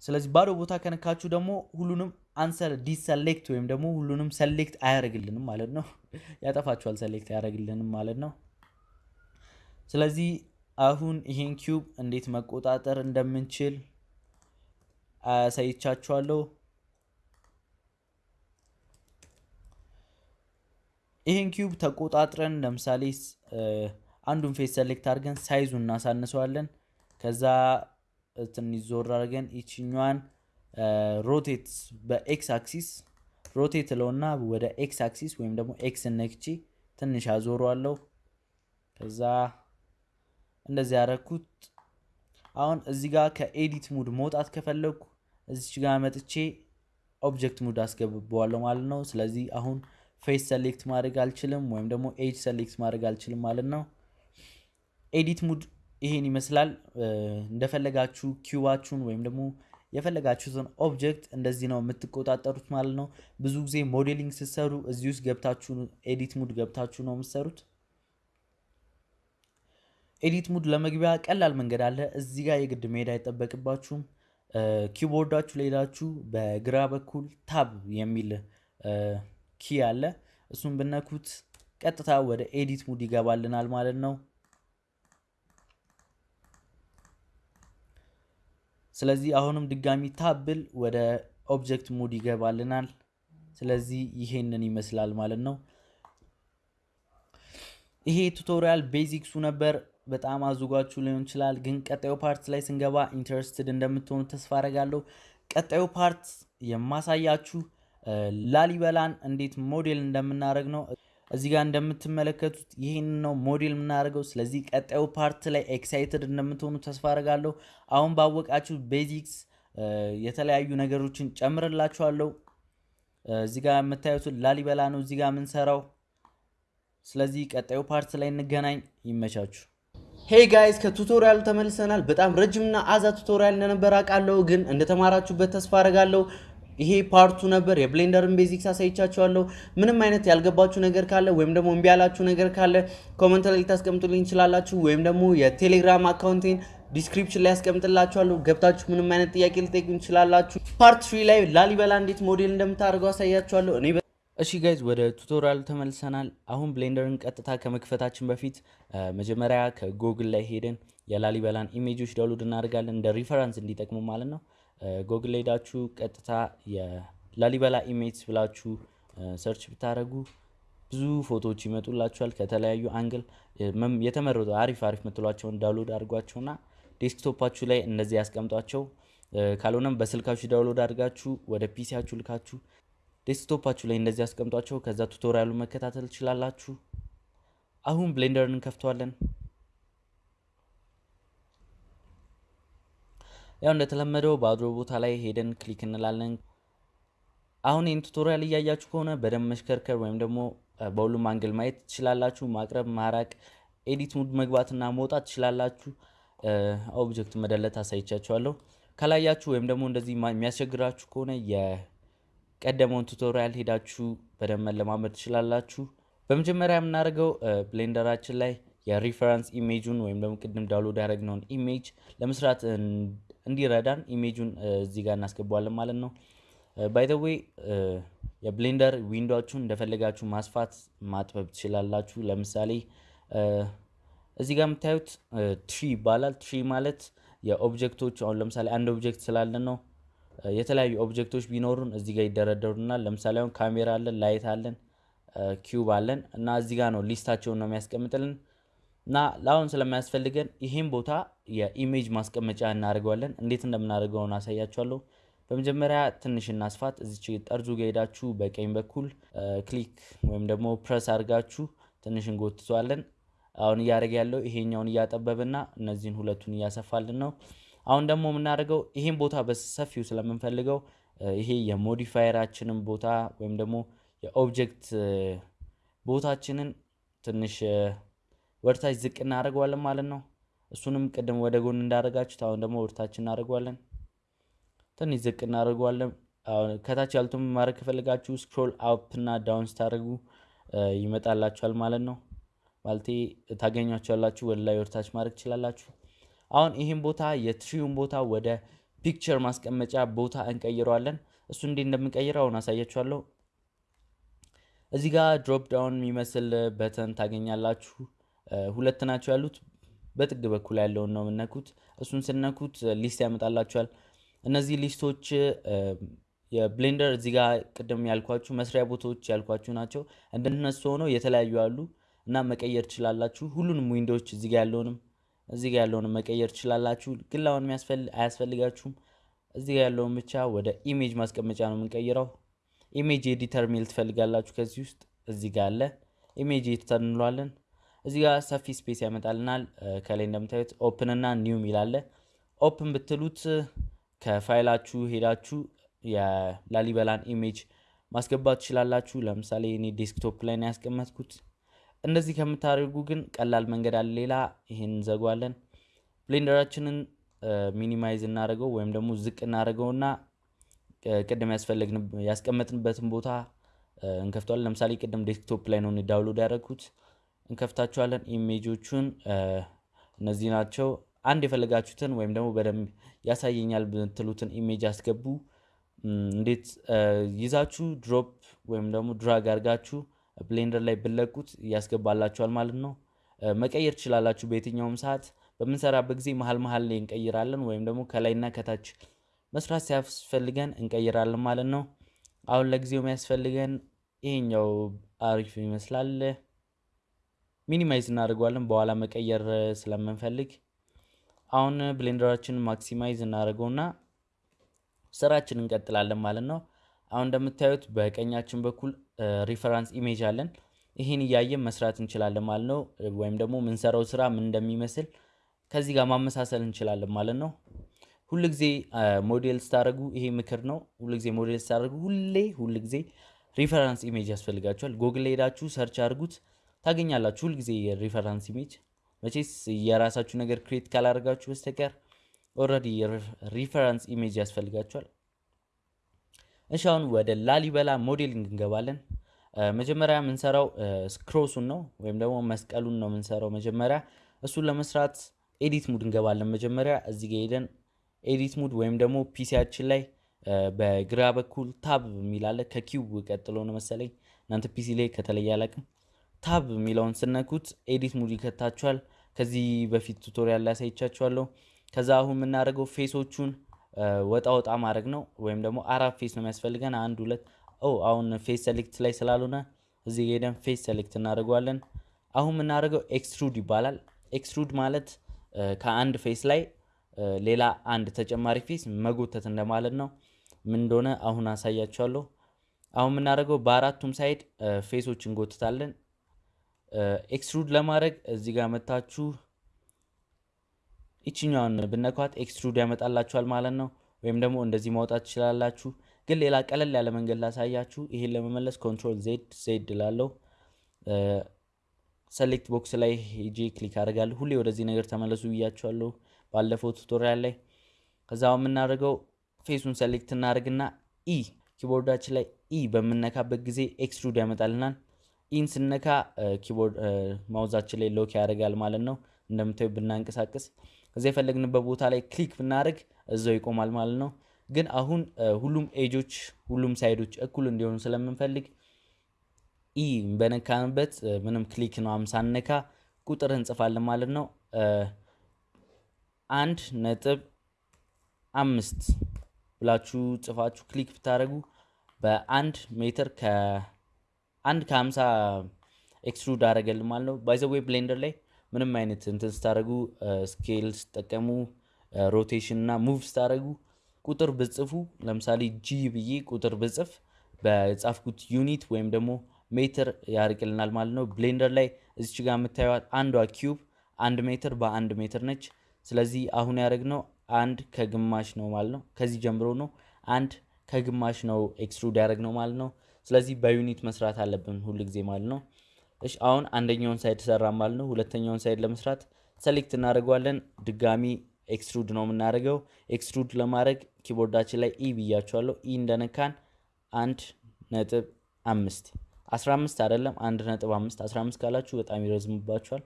ስለዚህ ባዶ ቦታ ከነካችሁ ደግሞ ሁሉንም unselect deselect ወይም ደግሞ ሁሉንም select አያደርግልንም ማለት ነው። ያጠፋችኋል፣ select አያደርግልንም ማለት ነው። ስለዚህ አሁን ይሄን cube እንዴት መቆጣጠር እንደምንችል አሳይቻችኋለሁ። ይሄን cube ተቆጣጥረን ለምሳሌ አንዱን face select አድርገን size ኡን እናሳንሰዋለን። ከዛ ትንሽ ዞር አድርገን ይችኛዋን rotate በ X axis rotate ለውና ወደ X አክሲስ ወይም ደግሞ ኤክስ ነክቼ ትንሽ አዞረዋለሁ። ከዛ እንደዚህ ያደረኩት። አሁን እዚህ ጋር ከ edit mode መውጣት ከፈለግኩ እዚች ጋር መጥቼ object mode አስገብበዋለሁ ማለት ነው። ስለዚህ አሁን face select ማድረግ አልችልም፣ ወይም ደግሞ edge select ማድረግ አልችልም ማለት ነው። edit mode ይሄን ይመስላል። እንደፈለጋችሁ cube ኣችሁን ወይም ደግሞ የፈለጋችሁትን object እንደዚህ ነው የምትቆጣጠሩት ማለት ነው። ብዙ ጊዜ modeling ስትሰሩ እዚህ ውስጥ ገብታችሁ edit mode ገብታችሁ ነው የምትሰሩት። edit mode ለመግቢያ ቀላል መንገድ አለ። እዚህ ጋር የግድ መሄድ አይጠበቅባችሁም። keyboard ኣችሁ ሄዳችሁ በግራ በኩል tab የሚል key አለ። እሱን ብነኩት ቀጥታ ወደ edit mode ይገባልናል ማለት ነው። ስለዚህ አሁንም ድጋሚ tab ብል ወደ object mode ይገባልናል። ስለዚህ ይሄንን ይመስላል ማለት ነው። ይሄ tutorial basics ኡ ነበር። በጣም አዙጓችሁ ሊሆን ይችላል፣ ግን ቀጣዩ part ላይ ስንገባ interested እንደምትሆኑ ተስፋ አደርጋለሁ። ቀጣዩ part የማሳያችሁ ላሊበላን እንዴት ሞዴል እንደምናደርግ ነው። እዚህ ጋር እንደምትመለከቱት ይህን ነው ሞዴል የምናደርገው። ስለዚህ ቀጣዩ part ላይ excited እንደምትሆኑ ተስፋ አደርጋለሁ። አሁን ባወቃችሁ basics የተለያዩ ነገሮችን ጨምርላችኋለሁ። እዚህ ጋር የምታዩትን ላሊበላ ነው እዚህ ጋር የምንሰራው። ስለዚህ ቀጣዩ part ላይ እንገናኝ። ይመቻችሁ። hey guys ከ tutorial ኡ ተመልሰናል። በጣም ረጅምና አዛ tutorial እንደነበር አውቃለሁ፣ ግን እንደተማራችሁበት ተስፋ አደርጋለሁ። ይሄ part two ነበር። የ Blender ን basics አሳይቻችኋለሁ። ምንም አይነት ያልገባችሁ ነገር ካለ ወይም ደግሞ እምቢ ያላችሁ ነገር ካለ comment ላይ ልታስቀምጡልኝ ትችላላችሁ፣ ወይም ደግሞ የ Telegram account ኤን description ላይ ያስቀምጥላችኋለሁ። ገብታችሁ ምንም አይነት ጥያቄ ልጠይቁኝ ትችላላችሁ። part three ላይ ላሊበላ እንዴት ሞዴል እንደምታደርገው አሳያችኋለሁ። እኔ እሺ guys ወደ tutorial ኡ ተመልሰናል። አሁን Blender ን ቀጥታ ከመክፈታችን በፊት መጀመሪያ ከጎግል ላይ ሄደን የላሊበላን image ኦች download እናደርጋለን እንደ reference እንዲጠቅሙ ማለት ነው። ጎግል ላይ ሄዳችሁ ቀጥታ የላሊበላ image ብላችሁ search ብታደረጉ ብዙ ፎቶዎች ይመጡላችኋል ከተለያዩ angle የተመረጡ አሪፍ አሪፍ ምትሏቸውን download አድርጓቸውና desktop ኣችሁ ላይ እንደዚህ ያስቀምጧቸው። ካልሆነም በስልካችሁ download አድርጋችሁ ወደ PC ያችሁ ልካችሁ desktop ኣችሁ ላይ እንደዚህ ያስቀምጧቸው። ከዛ tutorial ኡ መከታተል ትችላላችሁ። አሁን Blender ን እንከፍተዋለን። ያው እንደተለመደው ባዶ ቦታ ላይ ሄደን click እንላለን። አሁን ይህን tutorial እያያችሁ ከሆነ በደንብ መሽከርከር ወይም ደግሞ በሁሉም angle ማየት ትችላላችሁ። ማቅረብ፣ ማራቅ፣ edit mode መግባትና መውጣት ትችላላችሁ። object መ delete አሳይቻችኋለሁ። ካላያችሁ ወይም ደግሞ እንደዚህ የሚያስቸግራችሁ ከሆነ የቀደመውን tutorial ሄዳችሁ በደንብ መለማመድ ትችላላችሁ። በመጀመሪያ የምናደርገው ብሌንደራችን ላይ የ reference image ኡን ወይም ደግሞ ቅድም download ያደረግነውን image ለመስራት እንዲረዳን image ኡን እዚህ ጋር እናስገባዋለን ማለት ነው። by the way የብሌንደር window ዎቹን እንደፈለጋችሁ ማስፋት ማጥበብ ትችላላችሁ። ለምሳሌ እዚህ ጋር የምታዩት tree ይባላል። tree ማለት የ object ኦች አሁን ለምሳሌ አንድ object ስላለን ነው። የተለያዩ object ኦች ቢኖሩን እዚህ ጋር ይደረደሩናል። ለምሳሌ አሁን ካሜራ አለን፣ light አለን፣ cube አለን እና እዚህ ጋር ነው list ኣቸውን ነው የሚያስቀምጥልን እና ለአሁን ስለማያስፈልገን ይሄን ቦታ የ image ማስቀመጫ እናደርገዋለን። እንዴት እንደምናደርገውን አሳያችኋለሁ። በመጀመሪያ ትንሽ እናስፋት። እዚች ጠርዙ ጋ ሄዳችሁ በቀኝ በኩል click ወይም ደግሞ ፕረስ አድርጋችሁ ትንሽ እንጎትተዋለን። አሁን እያደረገ ያለው ይሄኛውን እያጠበብና እነዚህን ሁለቱን እያሰፋልን ነው። አሁን ደግሞ የምናደርገው ይሄን ቦታ በሰፊው ስለምንፈልገው ይሄ የ modifier ኣችንን ቦታ ወይም ደግሞ የ object ቦታችንን ትንሽ ወደታች ዝቅ እናደርገዋለን ማለት ነው። እሱንም ቅድም ወደ ጎን እንዳደረጋችሁት አሁን ደግሞ ወደታች እናደርገዋለን። ትንሽ ዝቅ እናደርገዋለን። ከታች ያሉትን ማድረግ ከፈለጋችሁ scroll up እና down ስታደርጉ ይመጣላችኋል ማለት ነው። ማለቴ ታገኟቸዋላችሁ። ወደ ላይ ወደታች ማድረግ ትችላላችሁ። አሁን ይህን ቦታ የ tree ውን ቦታ ወደ picture ማስቀመጫ ቦታ እንቀይረዋለን። እሱ እንዴት እንደምንቀይረው አሁን አሳያችኋለሁ። እዚህ ጋር drop down የሚመስል button ታገኛላችሁ። ሁለት ናቸው ያሉት። በጥግ በኩል ያለውን ነው የምነኩት። እሱን ስትነኩት list ያመጣላችኋል። እነዚህ list ኦች የብሌንደር እዚህ ጋር ቅድም ያልኳችሁ መስሪያ ቦታዎች ያልኳችሁ ናቸው። እንደነሱ ሆነው የተለያዩ አሉ እና መቀየር ትችላላችሁ። ሁሉንም window ዎች እዚህ ጋር ያለውንም እዚህ ጋር ያለውንም መቀየር ትችላላችሁ። ግን ለአሁን አያስፈልጋችሁም። እዚህ ጋር ያለውን ብቻ ወደ image ማስቀመጫ ነው የምንቀይረው። image editor ሚል ትፈልጋላችሁ። ከዚህ ውስጥ እዚህ ጋር አለ image editor እንለዋለን። እዚህ ጋር ሰፊ space ያመጣልናል። ከላይ እንደምታዩት open እና new ሚል አለ። open ብትሉት ከፋይላችሁ ሄዳችሁ የላሊበላን image ማስገባት ትችላላችሁ። ለምሳሌ እኔ desktop ላይ ነው ያስቀመጥኩት። እንደዚህ ከምታደርጉ ግን ቀላል መንገድ አለ። ሌላ ይህን እንዘጓለን። ብሌንደራችንን minimize እናደርገው ወይም ደግሞ ዝቅ እናደርገውና ቅድም ያስቀመጥንበትን ቦታ እንከፍተዋለን። ለምሳሌ ቅድም desktop ላይ ነው download ያደረግኩት። እንከፍታችኋለን። image ኦቹን እነዚህ ናቸው። አንድ የፈለጋችሁትን ወይም ደግሞ በደንብ ያሳየኛል ብትሉትን image አስገቡ። እንዴት ይዛችሁ drop ወይም ደግሞ drag አድርጋችሁ ብሌንደር ላይ ብትለቁት ያስገባላችኋል ማለት ነው። መቀየር ትችላላችሁ በየትኛውም ሰዓት። በምንሰራበት ጊዜ መሀል መሀል ላይ እንቀይራለን ወይም ደግሞ ከላይና ከታች መስራት ሲያስፈልገን እንቀይራለን ማለት ነው። አሁን ለጊዜው የሚያስፈልገን ይሄኛው አሪፍ ይመስላል። minimize እናደርገዋለን በኋላ መቀየር ስለምንፈልግ። አሁን ብሌንደራችንን maximize እናደርገውና ስራችን እንቀጥላለን ማለት ነው። አሁን እንደምታዩት በቀኛችን በኩል reference image አለን። ይህን እያየን መስራት እንችላለን ማለት ነው። ወይም ደግሞ የምንሰራው ስራ ምን እንደሚመስል ከዚህ ጋር ማመሳሰል እንችላለን ማለት ነው። ሁልጊዜ ሞዴል ስታደርጉ ይሄ ምክር ነው። ሁልጊዜ ሞዴል ስታደርጉ ሁሌ ሁልጊዜ reference image ያስፈልጋችኋል። ጎግል ሄዳችሁ search አድርጉት ታገኛላችሁ። ሁልጊዜ የ reference image መቼስ የራሳችሁ ነገር create ካላደርጋችሁ በስተቀር already reference image ያስፈልጋቸዋል። እሺ አሁን ወደ ላሊበላ modeling እንገባለን። መጀመሪያ የምንሰራው cross ኡን ነው ወይም ደግሞ መስቀሉን ነው የምንሰራው መጀመሪያ። እሱን ለመስራት edit mode እንገባለን። መጀመሪያ እዚህ ጋ ሄደን edit mode ወይም ደግሞ PC ያችን ላይ በግራ በኩል tab የሚል አለ ከ Q ቀጥሎ ነው መሰለኝ እናንተ PC ላይ ከተለየ አላቅም። tab የሚለውን ስትነኩት edit mode ይከታችኋል። ከዚህ በፊት tutorial ላይ አሳይቻችኋለሁ። ከዛ አሁን የምናደርገው face ኦቹን ወጣ ወጣ ማድረግ ነው። ወይም ደግሞ አራት face ነው የሚያስፈልገን፣ አንድ ሁለት። አሁን face select ላይ ስላልሆነ እዚህ ሄደን face select እናደርገዋለን። አሁን የምናደርገው extrude ይባላል። extrude ማለት ከአንድ face ላይ ሌላ አንድ ተጨማሪ face መጎተት እንደማለት ነው። ምን እንደሆነ አሁን አሳያችኋለሁ። አሁን የምናደርገው በአራቱም side face ኦች እንጎትታለን። extrude ለማድረግ እዚህ ጋር መታችሁ ይችኛውን ብትነኳት extrude ያመጣላችኋል ማለት ነው። ወይም ደግሞ እንደዚህ ማውጣት ትችላላችሁ። ግን ሌላ ቀለል ያለ መንገድ ላሳያችሁ። ይሄን ለመመለስ control Z Z ላለው select box ላይ ሄጄ click አደርጋለሁ። ሁሌ ወደዚህ ነገር ተመለሱ ብያችኋለሁ ባለፈው tutorial ላይ። ከዛ የምናደርገው face ኡን select እናደርግና E ኪቦርዳችን ላይ E በምነካበት ጊዜ extrude ያመጣልናል። Eን ስነካ keyboard ማውዛችን ላይ lock ያደርጋል ማለት ነው። እንደምታዩ ብናንቀሳቀስ ከዚያ የፈለግንበት ቦታ ላይ click ብናደርግ እዛው ይቆማል ማለት ነው። ግን አሁን ሁሉም ኤጆች ሁሉም side ኦች እኩል እንዲሆኑ ስለምንፈልግ E በነካንበት ምንም click ነው ሳንነካ ቁጥር እንጽፋለን ማለት ነው። አንድ ነጥብ አምስት ብላችሁ ጽፋችሁ click ብታደርጉ በአንድ ሜትር ከአንድ ከሀምሳ extrude አደረገልን ማለት ነው። by the way ብሌንደር ላይ ምንም አይነት እንትን ስታደረጉ scale ስጠቀሙ rotation እና move ስታደረጉ ቁጥር ብጽፉ ለምሳሌ G ብዬ ቁጥር ብጽፍ በጻፍኩት unit ወይም ደግሞ ሜትር ያርቅልናል ማለት ነው። ብሌንደር ላይ እዚች ጋር የምታዩት አንዷ cube አንድ ሜትር በአንድ ሜትር ነች። ስለዚህ አሁን ያደረግነው አንድ ከግማሽ ነው ማለት ነው። ከዚህ ጀምሮ ነው አንድ ከግማሽ ነው extrude ያደረግነው ማለት ነው። ስለዚህ በ unit መስራት አለብን ሁል ጊዜ ማለት ነው። እሺ አሁን አንደኛውን side ሰራ ማለት ነው። ሁለተኛውን side ለመስራት select እናደርገዋለን። ድጋሚ extrude ነው የምናደርገው። extrude ለማድረግ ኪቦርዳችን ላይ E ብያቸዋለሁ። E እንደነካን አንድ ነጥብ አምስት አስራ አምስት አይደለም አንድ ነጥብ አምስት አስራ አምስት ካላችሁ በጣም ይረዝምባችኋል።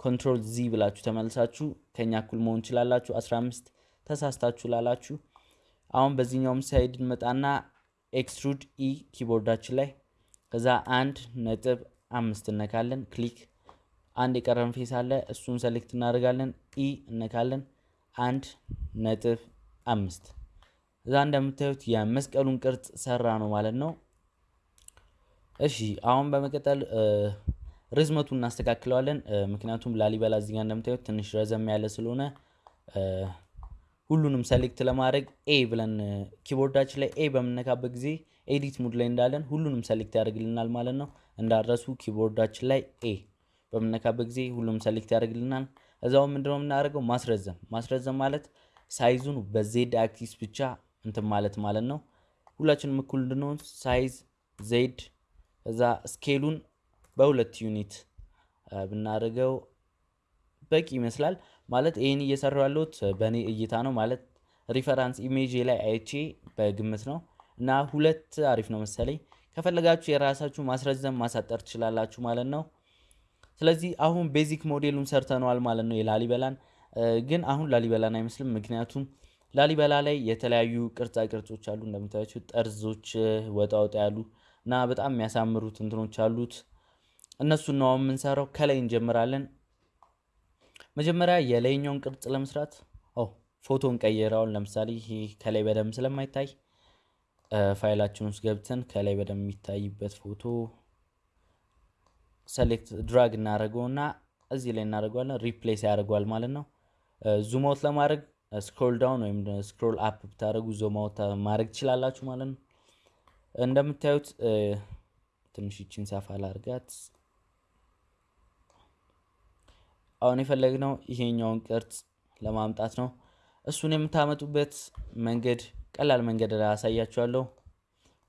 control Z ብላችሁ ተመልሳችሁ ከኛ እኩል መሆን ችላላችሁ። አስራ አምስት ተሳስታችሁ ላላችሁ አሁን በዚህኛውም side እንመጣና extrude E ኪቦርዳችን ላይ ከዛ አንድ ነጥብ አምስት እነካለን። click አንድ የቀረን face አለ እሱን select እናደርጋለን። E እነካለን። አንድ ነጥብ አምስት እዛ እንደምታዩት የመስቀሉን ቅርጽ ሰራ ነው ማለት ነው። እሺ አሁን በመቀጠል ርዝመቱን እናስተካክለዋለን። ምክንያቱም ላሊበላ እዚጋ እንደምታዩት ትንሽ ረዘም ያለ ስለሆነ ሁሉንም select ለማድረግ A ብለን ኪቦርዳችን ላይ A በምነካበት ጊዜ edit mode ላይ እንዳለን ሁሉንም select ያደርግልናል ማለት ነው። እንዳትረሱ ኪቦርዳችን ላይ A በምነካበት ጊዜ ሁሉም select ያደርግልናል። እዛው ምንድነው የምናደርገው ማስረዘም ማስረዘም ማለት ሳይዙን በዜድ አክሲስ ብቻ እንትን ማለት ማለት ነው። ሁላችንም እኩል እንድንሆን size Z እዛ scale ኡን በሁለት unit ብናደርገው በቂ ይመስላል። ማለት ይህን እየሰራው ያለሁት በእኔ እይታ ነው። ማለት reference image ላይ አይቼ በግምት ነው እና ሁለት አሪፍ ነው መሰለኝ። ከፈለጋችሁ የራሳችሁ ማስረዘም ማሳጠር ትችላላችሁ ማለት ነው። ስለዚህ አሁን basic ሞዴሉን ሰርተነዋል ማለት ነው የላሊበላን ግን አሁን ላሊበላን አይመስልም። ምክንያቱም ላሊበላ ላይ የተለያዩ ቅርጻ ቅርጾች አሉ እንደምታያቸው ጠርዞች ወጣ ወጣ ያሉ እና በጣም የሚያሳምሩት እንትኖች አሉት። እነሱን ነው የምንሰራው። ከላይ እንጀምራለን። መጀመሪያ የላይኛውን ቅርጽ ለመስራት ፎቶን ቀይረውን ለምሳሌ ይሄ ከላይ በደንብ ስለማይታይ ፋይላችን ውስጥ ገብተን ከላይ በደንብ የሚታይበት ፎቶ select drag እናደርገውና እዚህ ላይ እናደርገዋለን። replace ያደርገዋል ማለት ነው። zoom out ለማድረግ scroll down ወይም scroll up ብታደርጉ zoom out ማድረግ ትችላላችሁ ማለት ነው። እንደምታዩት ትንሽ ይችን ሰፋ ላድርጋት። አሁን የፈለግነው ይሄኛውን ቅርጽ ለማምጣት ነው። እሱን የምታመጡበት መንገድ ቀላል መንገድ ላይ አሳያችኋለሁ።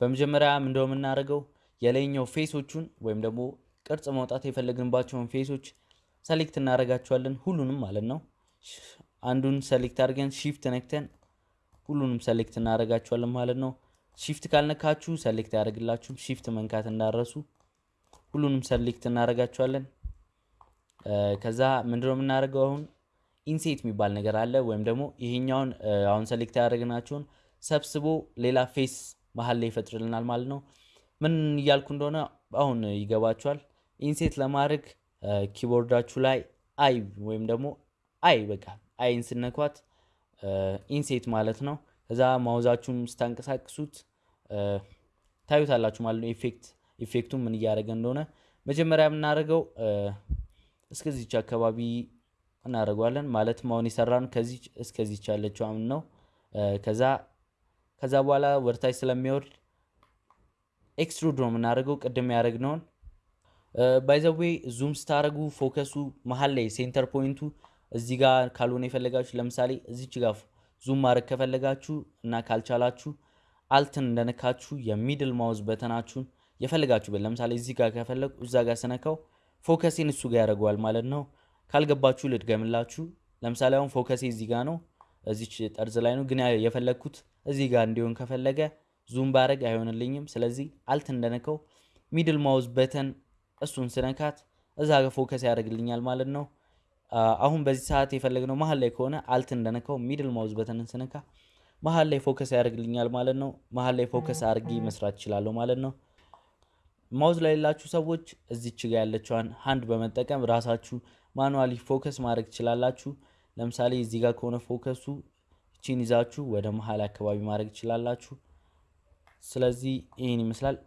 በመጀመሪያ ምንድነው የምናደርገው የላይኛው face ኦቹን ወይም ደግሞ ቅርጽ ማውጣት የፈለግንባቸውን face ኦች select እናደርጋቸዋለን። ሁሉንም ማለት ነው። አንዱን select አድርገን shift ነክተን ሁሉንም select እናደርጋቸዋለን ማለት ነው። shift ካልነካችሁ select ያደርግላችሁ። shift መንካት እንዳትረሱ ሁሉንም select እናደርጋቸዋለን። ከዛ ምንድነው የምናደርገው አሁን inset የሚባል ነገር አለ። ወይም ደግሞ ይሄኛውን አሁን select ያደረግናቸውን ሰብስቦ ሌላ face መሀል ላይ ይፈጥርልናል ማለት ነው። ምን እያልኩ እንደሆነ አሁን ይገባችኋል። inset ለማድረግ ኪቦርዳችሁ ላይ I ወይም ደግሞ I በቃ Iን ስትነኳት inset ማለት ነው። ከዛ ማውዛችሁን ስታንቀሳቅሱት ታዩታላችሁ ማለት ነው። effect effect ኡ ምን እያደረገ እንደሆነ መጀመሪያ የምናደርገው እስከዚች አካባቢ እናደርገዋለን። ማለትም አሁን የሰራን ከዚች እስከዚች ያለችው ነው። ከዛ ከዛ በኋላ ወደታች ስለሚወርድ extrude ነው የምናደርገው ቅድም ያደረግነውን by the way zoom ስታደረጉ focus ኡ መሀል ላይ center point ኡ እዚህ ጋር ካልሆነ የፈለጋችሁ ለምሳሌ እዚች ጋር zoom ማድረግ ከፈለጋችሁ እና ካልቻላችሁ alt ን እንደነካችሁ የ middle mouse button ኣችሁን የፈለጋችሁበት ለምሳሌ እዚህ ጋር ከፈለጉ እዛ ጋር ስነካው focus ኤን እሱ ጋር ያደርገዋል ማለት ነው። ካልገባችሁ ልድገምላችሁ። ለምሳሌ አሁን focus ኤ እዚህ ጋር ነው፣ እዚች ጠርዝ ላይ ነው። ግን የፈለግኩት እዚህ ጋር እንዲሆን ከፈለገ zoom ባረግ አይሆንልኝም። ስለዚህ alt እንደነካው middle mouse button እሱን ስነካት እዛ ጋር focus ያደርግልኛል ማለት ነው። አሁን በዚህ ሰዓት የፈለግነው መሀል ላይ ከሆነ alt እንደነካው middle mouse button ን ስነካ መሀል ላይ focus ያደርግልኛል ማለት ነው። መሀል ላይ focus አድርጌ መስራት እችላለሁ ማለት ነው። mouse ላይ የሌላችሁ ሰዎች እዚች ጋ ያለችዋን hand በመጠቀም ራሳችሁ manually focus ማድረግ ትችላላችሁ። ለምሳሌ እዚህ ጋር ከሆነ focus ኡ እቺን ይዛችሁ ወደ መሀል አካባቢ ማድረግ ትችላላችሁ። ስለዚህ ይህን ይመስላል።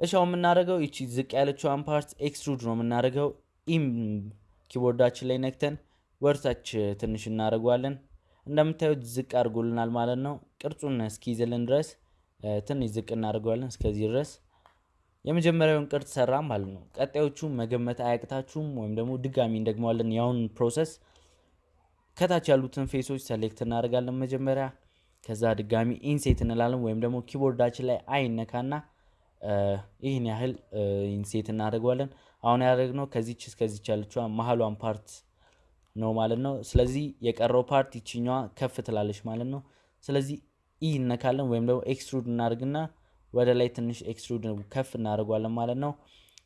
አሁን የምናደርገው ይቺ ዝቅ ያለችዋን part extrude ነው የምናደርገው። E ም keyboard አችን ላይ ነክተን ወደ ታች ትንሽ እናደርገዋለን። እንደምታዩት ዝቅ አድርጎልናል ማለት ነው። ቅርጹን እስኪይዝልን ድረስ ትንሽ ዝቅ እናደርገዋለን እስከዚህ ድረስ የመጀመሪያውን ቅርጽ ሰራ ማለት ነው። ቀጣዮቹ መገመት አያቅታችሁም፣ ወይም ደግሞ ድጋሚ እንደግመዋለን። ያሁን process ከታች ያሉትን face ኦች select እናደርጋለን መጀመሪያ። ከዛ ድጋሚ inset እንላለን፣ ወይም ደግሞ keyboard አችን ላይ I እነካና ይህን ያህል inset እናደርገዋለን። አሁን ያደረግነው ከዚች እስከዚች ያለችዋ መሀሏን part ነው ማለት ነው። ስለዚህ የቀረው part ይችኛዋ ከፍ ትላለች ማለት ነው። ስለዚህ E እነካለን ወይም ደግሞ extrude እናደርግና ወደ ላይ ትንሽ extrude ከፍ እናደርጓለን ማለት ነው።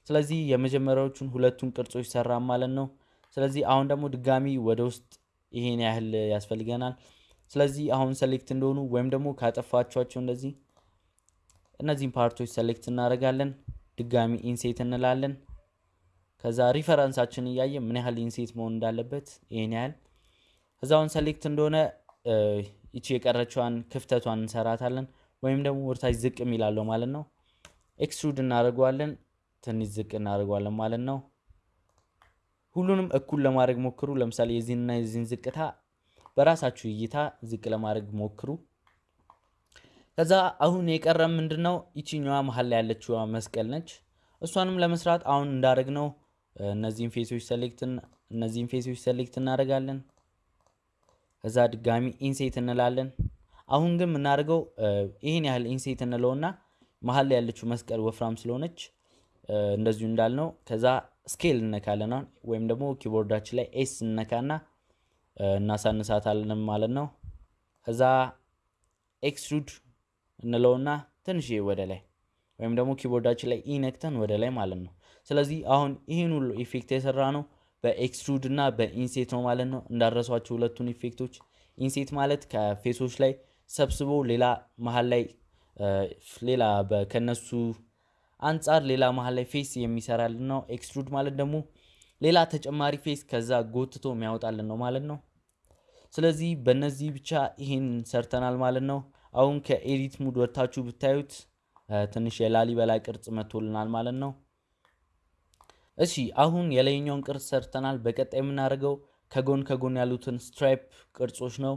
ስለዚህ የመጀመሪያዎቹን ሁለቱን ቅርጾች ሰራ ማለት ነው። ስለዚህ አሁን ደግሞ ድጋሚ ወደ ውስጥ ይሄን ያህል ያስፈልገናል። ስለዚህ አሁን select እንደሆኑ ወይም ደግሞ ካጠፋችኋቸው እንደዚህ እነዚህን part ኦች select እናደርጋለን። ድጋሚ inset እንላለን። ከዛ reference አችን እያየን ምን ያህል inset መሆን እንዳለበት ይህን ያህል እዛውን select እንደሆነ ይቺ የቀረችዋን ክፍተቷን እንሰራታለን። ወይም ደግሞ ወደታች ዝቅ የሚላለው ማለት ነው። extrude እናደርገዋለን። ትንሽ ዝቅ እናደርገዋለን ማለት ነው። ሁሉንም እኩል ለማድረግ ሞክሩ። ለምሳሌ የዚህንና የዚህን ዝቅታ በራሳችሁ እይታ ዝቅ ለማድረግ ሞክሩ። ከዛ አሁን የቀረ ምንድን ነው? ይችኛዋ መሀል ላይ ያለችዋ መስቀል ነች። እሷንም ለመስራት አሁን እንዳደረግነው እነዚህን face ኦች select እነዚህን face ኦች select እናደርጋለን። ከዛ ድጋሚ inset እንላለን። አሁን ግን የምናደርገው ይህን ያህል inset እንለውና መሀል ላይ ያለችው መስቀል ወፍራም ስለሆነች እንደዚሁ እንዳልነው ከዛ scale እነካለን ወይም ደግሞ keyboard አችን ላይ S እነካና እናሳንሳታለን ማለት ነው። ከዛ extrude እንለውና ትንሽ ወደ ላይ ወይም ደግሞ keyboard አችን ላይ E ነክተን ወደ ላይ ማለት ነው። ስለዚህ አሁን ይህን ሁሉ effect የሰራነው በ extrude እና በ inset ነው ማለት ነው። እንዳትረሷቸው ሁለቱን effect ኦች inset ማለት ከ face ኦች ላይ ሰብስቦ ሌላ መሀል ላይ ሌላ ከነሱ አንጻር ሌላ መሀል ላይ face የሚሰራልን ነው። extrude ማለት ደግሞ ሌላ ተጨማሪ face ከዛ ጎትቶ የሚያወጣልን ነው ማለት ነው። ስለዚህ በእነዚህ ብቻ ይህን ሰርተናል ማለት ነው። አሁን ከ edit mode ወጥታችሁ ብታዩት ትንሽ የላሊበላ ቅርጽ መጥቶልናል ማለት ነው። እሺ አሁን የላይኛውን ቅርጽ ሰርተናል። በቀጣይ የምናደርገው ከጎን ከጎን ያሉትን stripe ቅርጾች ነው።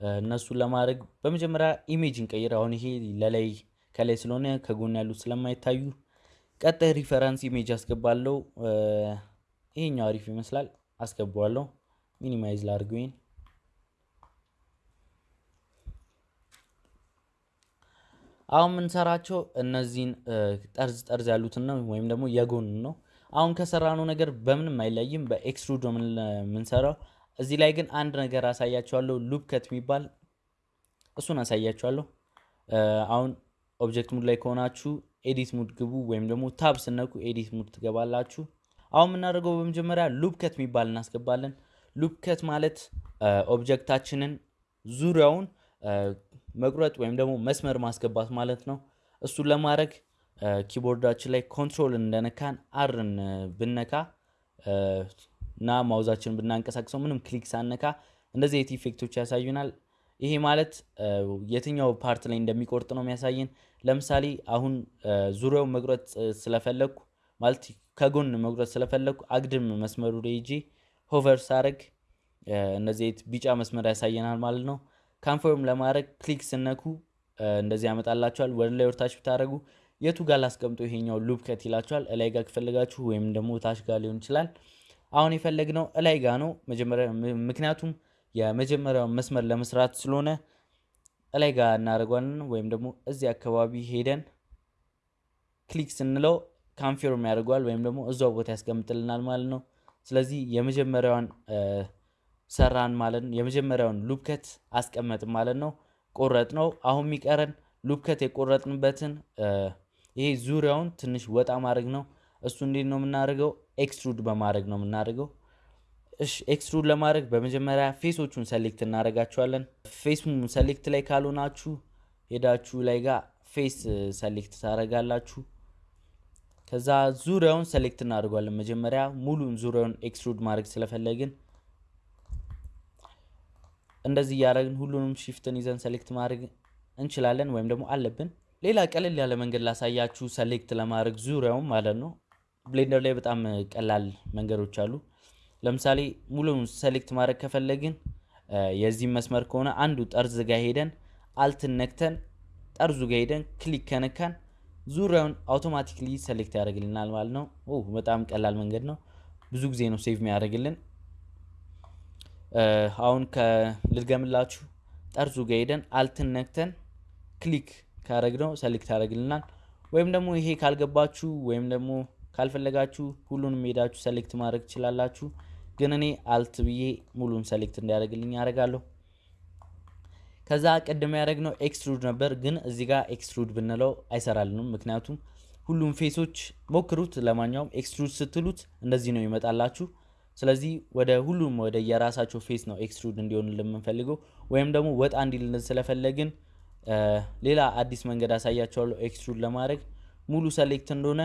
እነሱን ለማድረግ በመጀመሪያ image እንቀይር። አሁን ይሄ ለላይ ከላይ ስለሆነ ከጎን ያሉት ስለማይታዩ ቀጣይ reference image አስገባለሁ። ይሄኛው አሪፍ ይመስላል፣ አስገባዋለሁ። minimize ላድርገው አሁን የምንሰራቸው እነዚህን ጠርዝ ጠርዝ ያሉትን ነው ወይም ደግሞ የጎን ነው። አሁን ከሰራነው ነገር በምንም አይለይም። በ extrude ነው የምንሰራው። እዚህ ላይ ግን አንድ ነገር አሳያችኋለሁ። loop cut የሚባል እሱን አሳያችኋለሁ። አሁን object mode ላይ ከሆናችሁ edit mode ግቡ፣ ወይም ደግሞ tab ስትነኩ edit mode ትገባላችሁ። አሁን የምናደርገው በመጀመሪያ loop cut የሚባል እናስገባለን። loop cut ማለት object አችንን ዙሪያውን መቁረጥ ወይም ደግሞ መስመር ማስገባት ማለት ነው። እሱን ለማድረግ keyboard አችን ላይ control እንደነካን R ን ብንነካ እና mouse አችን ብናንቀሳቅሰው ምንም click ሳንነካ እንደዚህ አይነት effect ኦች ያሳዩናል። ይሄ ማለት የትኛው part ላይ እንደሚቆርጥ ነው የሚያሳየን። ለምሳሌ አሁን ዙሪያውን መቁረጥ ስለፈለግኩ ማለት ከጎን መቁረጥ ስለፈለግኩ አግድም መስመሩ ሄጄ hover ሳረግ አይነት ቢጫ መስመር ያሳየናል ማለት ነው። confirm ለማድረግ click ስትነኩ እንደዚህ ያመጣላችኋል። ወደ ላይ ወደ ታች ብታደረጉ የቱ ጋር ላስቀምጠው ይሄኛው loop cut ይላችኋል። እላይ ጋር ከፈለጋችሁ ወይም ደግሞ ታች ጋር ሊሆን ይችላል። አሁን የፈለግነው እላይ ጋ ነው ምክንያቱም የመጀመሪያውን መስመር ለመስራት ስለሆነ እላይ ጋር እናደርጓለን። ወይም ደግሞ እዚህ አካባቢ ሄደን click ስንለው confirm ያደርገዋል ወይም ደግሞ እዛው ቦታ ያስቀምጥልናል ማለት ነው። ስለዚህ የመጀመሪያዋን ሰራን ማለት ነው። የመጀመሪያውን loop cut አስቀመጥን ማለት ነው። ቆረጥ ነው። አሁን የሚቀረን loop cut የቆረጥንበትን ይሄ ዙሪያውን ትንሽ ወጣ ማድረግ ነው። እሱ እንዴት ነው የምናደርገው? extrude በማድረግ ነው የምናደርገው። እሺ extrude ለማድረግ በመጀመሪያ face ኦቹን select እናደርጋቸዋለን። face select ላይ ካልሆናችሁ ሄዳችሁ ላይ ጋር face select ታደርጋላችሁ። ከዛ ዙሪያውን select እናደርጓለን። መጀመሪያ ሙሉን ዙሪያውን extrude ማድረግ ስለፈለግን እንደዚህ እያደረግን ሁሉንም shift ን ይዘን select ማድረግ እንችላለን ወይም ደግሞ አለብን። ሌላ ቀለል ያለ መንገድ ላሳያችሁ select ለማድረግ ዙሪያውን ማለት ነው። Blender ላይ በጣም ቀላል መንገዶች አሉ። ለምሳሌ ሙሉውን select ማድረግ ከፈለግን የዚህ መስመር ከሆነ አንዱ ጠርዝ ጋር ሄደን Alt ን ነክተን ጠርዙ ጋር ሄደን click ከነካን ዙሪያውን automatically select ያደርግልናል ማለት ነው። በጣም ቀላል መንገድ ነው። ብዙ ጊዜ ነው save የሚያደርግልን። አሁን ልድገምላችሁ። ጠርዙ ጋር ሄደን Alt ን ነክተን click ካረግነው select ያደርግልናል። ወይም ደግሞ ይሄ ካልገባችሁ ወይም ደግሞ ካልፈለጋችሁ ሁሉንም ሄዳችሁ select ማድረግ ትችላላችሁ። ግን እኔ Alt ብዬ ሙሉን select እንዲያደርግልኝ ያደርጋለሁ። ከዛ ቅድም ያደረግነው extrude ነበር፣ ግን እዚህ ጋር extrude ብንለው አይሰራልንም። ምክንያቱም ሁሉም face ኦች ሞክሩት። ለማንኛውም extrude ስትሉት እንደዚህ ነው ይመጣላችሁ። ስለዚህ ወደ ሁሉም ወደ የራሳቸው face ነው extrude እንዲሆን የምንፈልገው ወይም ደግሞ ወጣ እንዲልን ስለፈለግን ሌላ አዲስ መንገድ አሳያችኋለሁ extrude ለማድረግ ሙሉ select እንደሆነ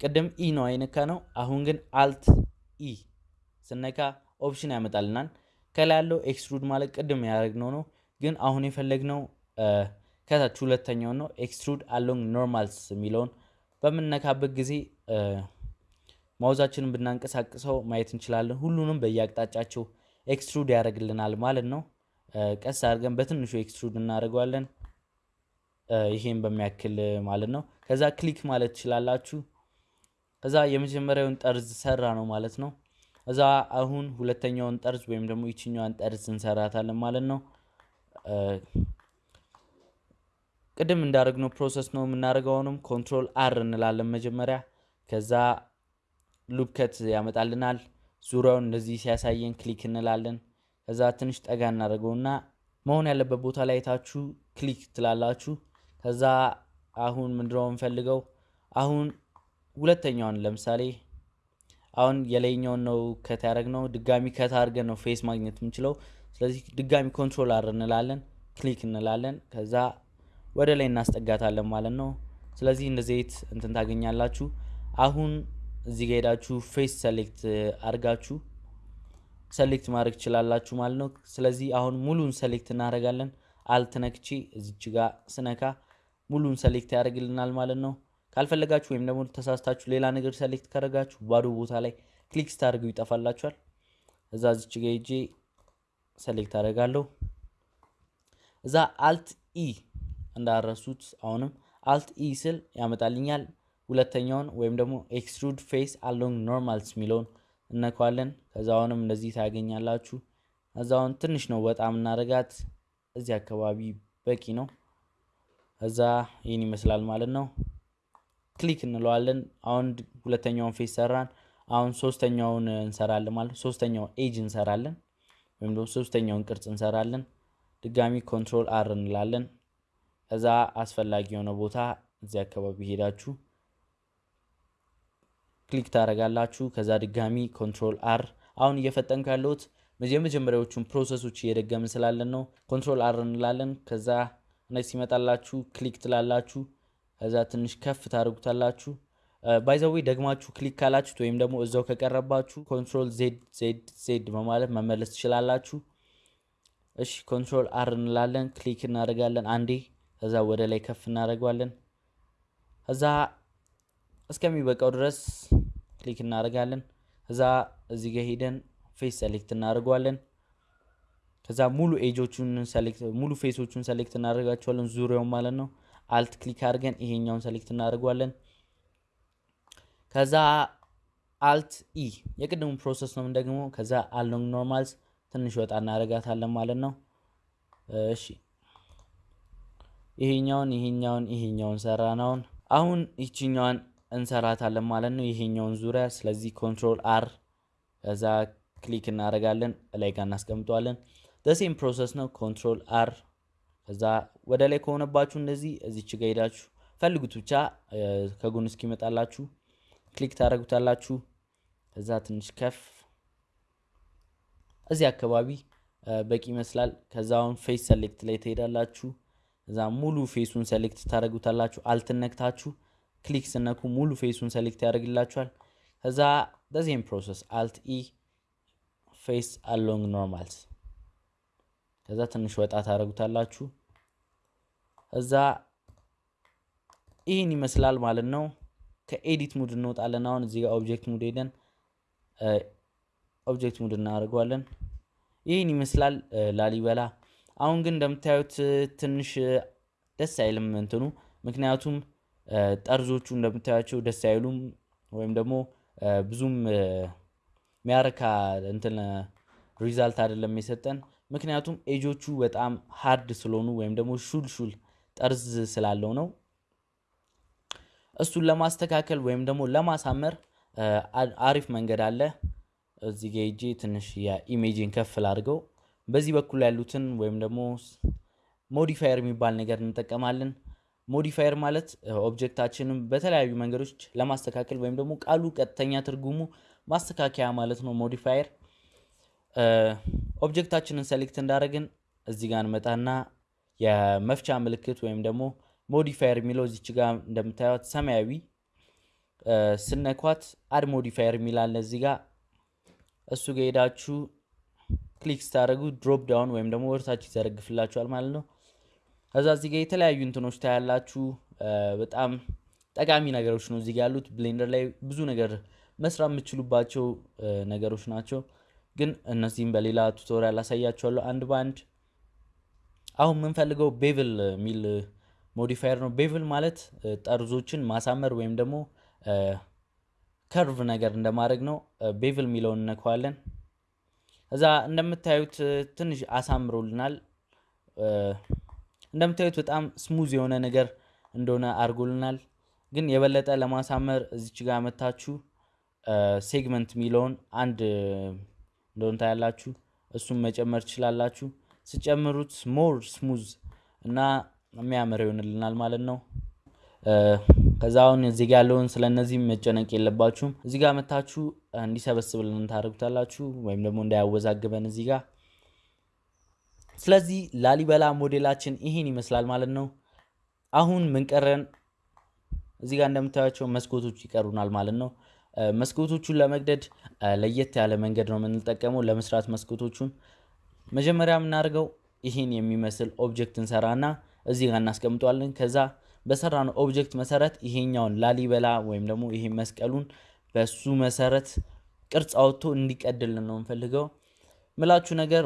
ቅድም E ነው የነካነው። አሁን ግን Alt E ስነካ option ያመጣልናል። ከላይ ያለው extrude ማለት ቅድም ያደረግነው ነው። ግን አሁን የፈለግነው ከታች ሁለተኛውን ነው። extrude along normals የሚለውን በምንነካበት ጊዜ mouse አችንን ብናንቀሳቅሰው ማየት እንችላለን። ሁሉንም በየአቅጣጫቸው extrude ያደርግልናል ማለት ነው። ቀስ አድርገን በትንሹ extrude እናደርገዋለን። ይሄን በሚያክል ማለት ነው። ከዛ click ማለት ትችላላችሁ። ከዛ የመጀመሪያውን ጠርዝ ሰራነው ማለት ነው። ከዛ አሁን ሁለተኛውን ጠርዝ ወይም ደግሞ ይችኛዋን ጠርዝ እንሰራታለን ማለት ነው። ቅድም እንዳደረግነው process ነው የምናደርገውንም Control R እንላለን መጀመሪያ። ከዛ loop cut ያመጣልናል። ዙሪያውን እንደዚህ ሲያሳየን click እንላለን። ከዛ ትንሽ ጠጋ እናደርገውና መሆን ያለበት ቦታ ላይ ታችሁ click ትላላችሁ። ከዛ አሁን ምንድነው የምንፈልገው? አሁን ሁለተኛውን ለምሳሌ አሁን የላይኛውን ነው cut ያደረግነው ድጋሚ cut አድርገን ነው face ማግኘት የምንችለው። ስለዚህ ድጋሚ Control R እንላለን፣ click እንላለን። ከዛ ወደ ላይ እናስጠጋታለን ማለት ነው። ስለዚህ እንደዚህ እንትን ታገኛላችሁ። አሁን እዚህ ጋ ሄዳችሁ face select አድርጋችሁ select ማድረግ ትችላላችሁ ማለት ነው። ስለዚህ አሁን ሙሉን select እናደርጋለን። Alt ነክቼ እዚች ጋ ስነካ ሙሉን select ያደርግልናል ማለት ነው። ካልፈለጋችሁ ወይም ደግሞ ተሳስታችሁ ሌላ ነገር select ካደረጋችሁ ባዶ ቦታ ላይ click ስታደርጉ ይጠፋላችኋል። ከዛ እዚች ጋ ሄጄ select አደርጋለሁ። ከዛ Alt E እንዳትረሱት አሁንም Alt E ስል ያመጣልኛል። ሁለተኛውን ወይም ደግሞ extrude face along normals የሚለውን እንነካለን። ከዛ አሁንም እንደዚህ ታገኛላችሁ። አሁን ትንሽ ነው ወጣ የምናደርጋት እዚህ አካባቢ በቂ ነው። ከዛ ይህን ይመስላል ማለት ነው። click እንለዋለን። አሁን ሁለተኛውን face ሰራን። አሁን ሶስተኛውን እንሰራለን ማለት ነው። ሶስተኛውን ኤጅ እንሰራለን ወይም ደግሞ ሶስተኛውን ቅርጽ እንሰራለን። ድጋሚ Control R እንላለን። ከዛ አስፈላጊ የሆነ ቦታ እዚህ አካባቢ ሄዳችሁ click ታደርጋላችሁ። ከዛ ድጋሚ Control R። አሁን እየፈጠንኩ ያለሁት የመጀመሪያዎቹን process ኦች እየደገምን ስላለን ነው። Control R እንላለን። ከዛ እነዚህ ሲመጣላችሁ click ትላላችሁ። ከዛ ትንሽ ከፍ ታደርጉታላችሁ። by the way ደግማችሁ click ካላችሁት ወይም ደግሞ እዛው ከቀረባችሁ Control Z Z Z በማለት መመለስ ትችላላችሁ። እሺ Control R እንላለን። click እናደርጋለን አንዴ። ከዛ ወደ ላይ ከፍ እናደርገዋለን። ከዛ እስከሚበቃው ድረስ click እናደርጋለን። ከዛ እዚህ ጋር ሄደን face select እናደርገዋለን። ከዛ ሙሉ edge ኦቹን select ሙሉ face ኦቹን select እናደርጋቸዋለን ዙሪያውን ማለት ነው። Alt click አድርገን ይሄኛውን select እናደርገዋለን። ከዛ Alt E የቅድሙ process ነው ደግሞ። ከዛ along normals ትንሽ ወጣ እናደርጋታለን ማለት ነው። እሺ ይሄኛውን ይሄኛውን ይሄኛውን ሰራናውን አሁን ይችኛዋን እንሰራታለን ማለት ነው። ይሄኛውን ዙሪያ ስለዚህ Control R ከዛ click እናደርጋለን ላይ ጋር እናስቀምጠዋለን። the same process ነው። Control R ከዛ ወደ ላይ ከሆነባችሁ እንደዚህ እዚች ጋ ሄዳችሁ ፈልጉት ብቻ ከጎን እስኪመጣላችሁ click ታደርጉታላችሁ። ከዛ ትንሽ ከፍ እዚህ አካባቢ በቂ ይመስላል። ከዛ አሁን face select ላይ ትሄዳላችሁ። ከዛ ሙሉ face ኡን select ታደርጉታላችሁ። Alt ነክታችሁ click ስትነኩ ሙሉ face ኡን select ያደርግላችኋል። ከዛ በዚህም process Alt E face along normals ከዛ ትንሽ ወጣ ታደርጉታላችሁ። ከዛ ይህን ይመስላል ማለት ነው። ከ edit mode እንወጣለን። አሁን እዚህ ጋር object mode ሄደን object mode እናደርገዋለን። ይህን ይመስላል ላሊበላ። አሁን ግን እንደምታዩት ትንሽ ደስ አይልም እንትኑ ምክንያቱም ጠርዞቹ እንደምታያቸው ደስ አይሉም፣ ወይም ደግሞ ብዙም የሚያረካ እንትን result አይደለም የሰጠን። ምክንያቱም ኤጆቹ በጣም hard ስለሆኑ ወይም ደግሞ ሹል ሹል ጠርዝ ስላለው ነው። እሱን ለማስተካከል ወይም ደግሞ ለማሳመር አሪፍ መንገድ አለ። እዚህ ጋ ሄጄ ትንሽ የ image ኡን ከፍ ላድርገው። በዚህ በኩል ያሉትን ወይም ደግሞ modifier የሚባል ነገር እንጠቀማለን። modifier ማለት object ኣችንን በተለያዩ መንገዶች ለማስተካከል ወይም ደግሞ ቃሉ ቀጥተኛ ትርጉሙ ማስተካከያ ማለት ነው። modifier object ኣችንን select እንዳደረግን እዚህ ጋር እንመጣና የመፍቻ ምልክት ወይም ደግሞ modifier የሚለው እዚች ጋር እንደምታዩት ሰማያዊ ስነካት add modifier የሚል አለ እዚህ ጋር እሱ ጋር ሄዳችሁ click ስታደርጉ drop down ወይም ደግሞ ወደታች ይዘረግፍላችኋል ማለት ነው። ከዛ እዚህ ጋር የተለያዩ እንትኖች ታያላችሁ። በጣም ጠቃሚ ነገሮች ነው እዚህ ጋር ያሉት። ብሌንደር ላይ ብዙ ነገር መስራት የምትችሉባቸው ነገሮች ናቸው። ግን እነዚህም በሌላ tutorial አሳያችኋለሁ አንድ በአንድ። አሁን የምንፈልገው bevel የሚል modifier ነው። bevel ማለት ጠርዞችን ማሳመር ወይም ደግሞ curve ነገር እንደማድረግ ነው። bevel የሚለውን እነከዋለን። እዛ እንደምታዩት ትንሽ አሳምሮልናል። እንደምታዩት በጣም smooth የሆነ ነገር እንደሆነ አድርጎልናል። ግን የበለጠ ለማሳመር እዚች ጋር መታችሁ segment የሚለውን አንድ እንደሆነ ታያላችሁ። እሱም መጨመር ትችላላችሁ። ስትጨምሩት more smooth እና የሚያምር ይሆንልናል ማለት ነው። ከዛ አሁን እዚህ ጋር ያለውን ስለ እነዚህም መጨነቅ የለባችሁም። እዚህ ጋር መታችሁ እንዲሰበስብልን ታደርጉታላችሁ፣ ወይም ደግሞ እንዳያወዛግበን እዚህ ጋር። ስለዚህ ላሊበላ ሞዴላችን ይሄን ይመስላል ማለት ነው። አሁን ምን ቀረን እዚህ ጋር እንደምታያቸው መስኮቶች ይቀሩናል ማለት ነው። መስኮቶቹን ለመቅደድ ለየት ያለ መንገድ ነው የምንጠቀመው ለመስራት መስኮቶቹን። መጀመሪያ የምናደርገው ይህን የሚመስል object እንሰራና እዚህ ጋር እናስቀምጠዋለን። ከዛ በሰራነው object መሰረት ይሄኛውን ላሊበላ ወይም ደግሞ ይሄ መስቀሉን በሱ መሰረት ቅርጽ አውጥቶ እንዲቀድልን ነው የምፈልገው። ምላችሁ ነገር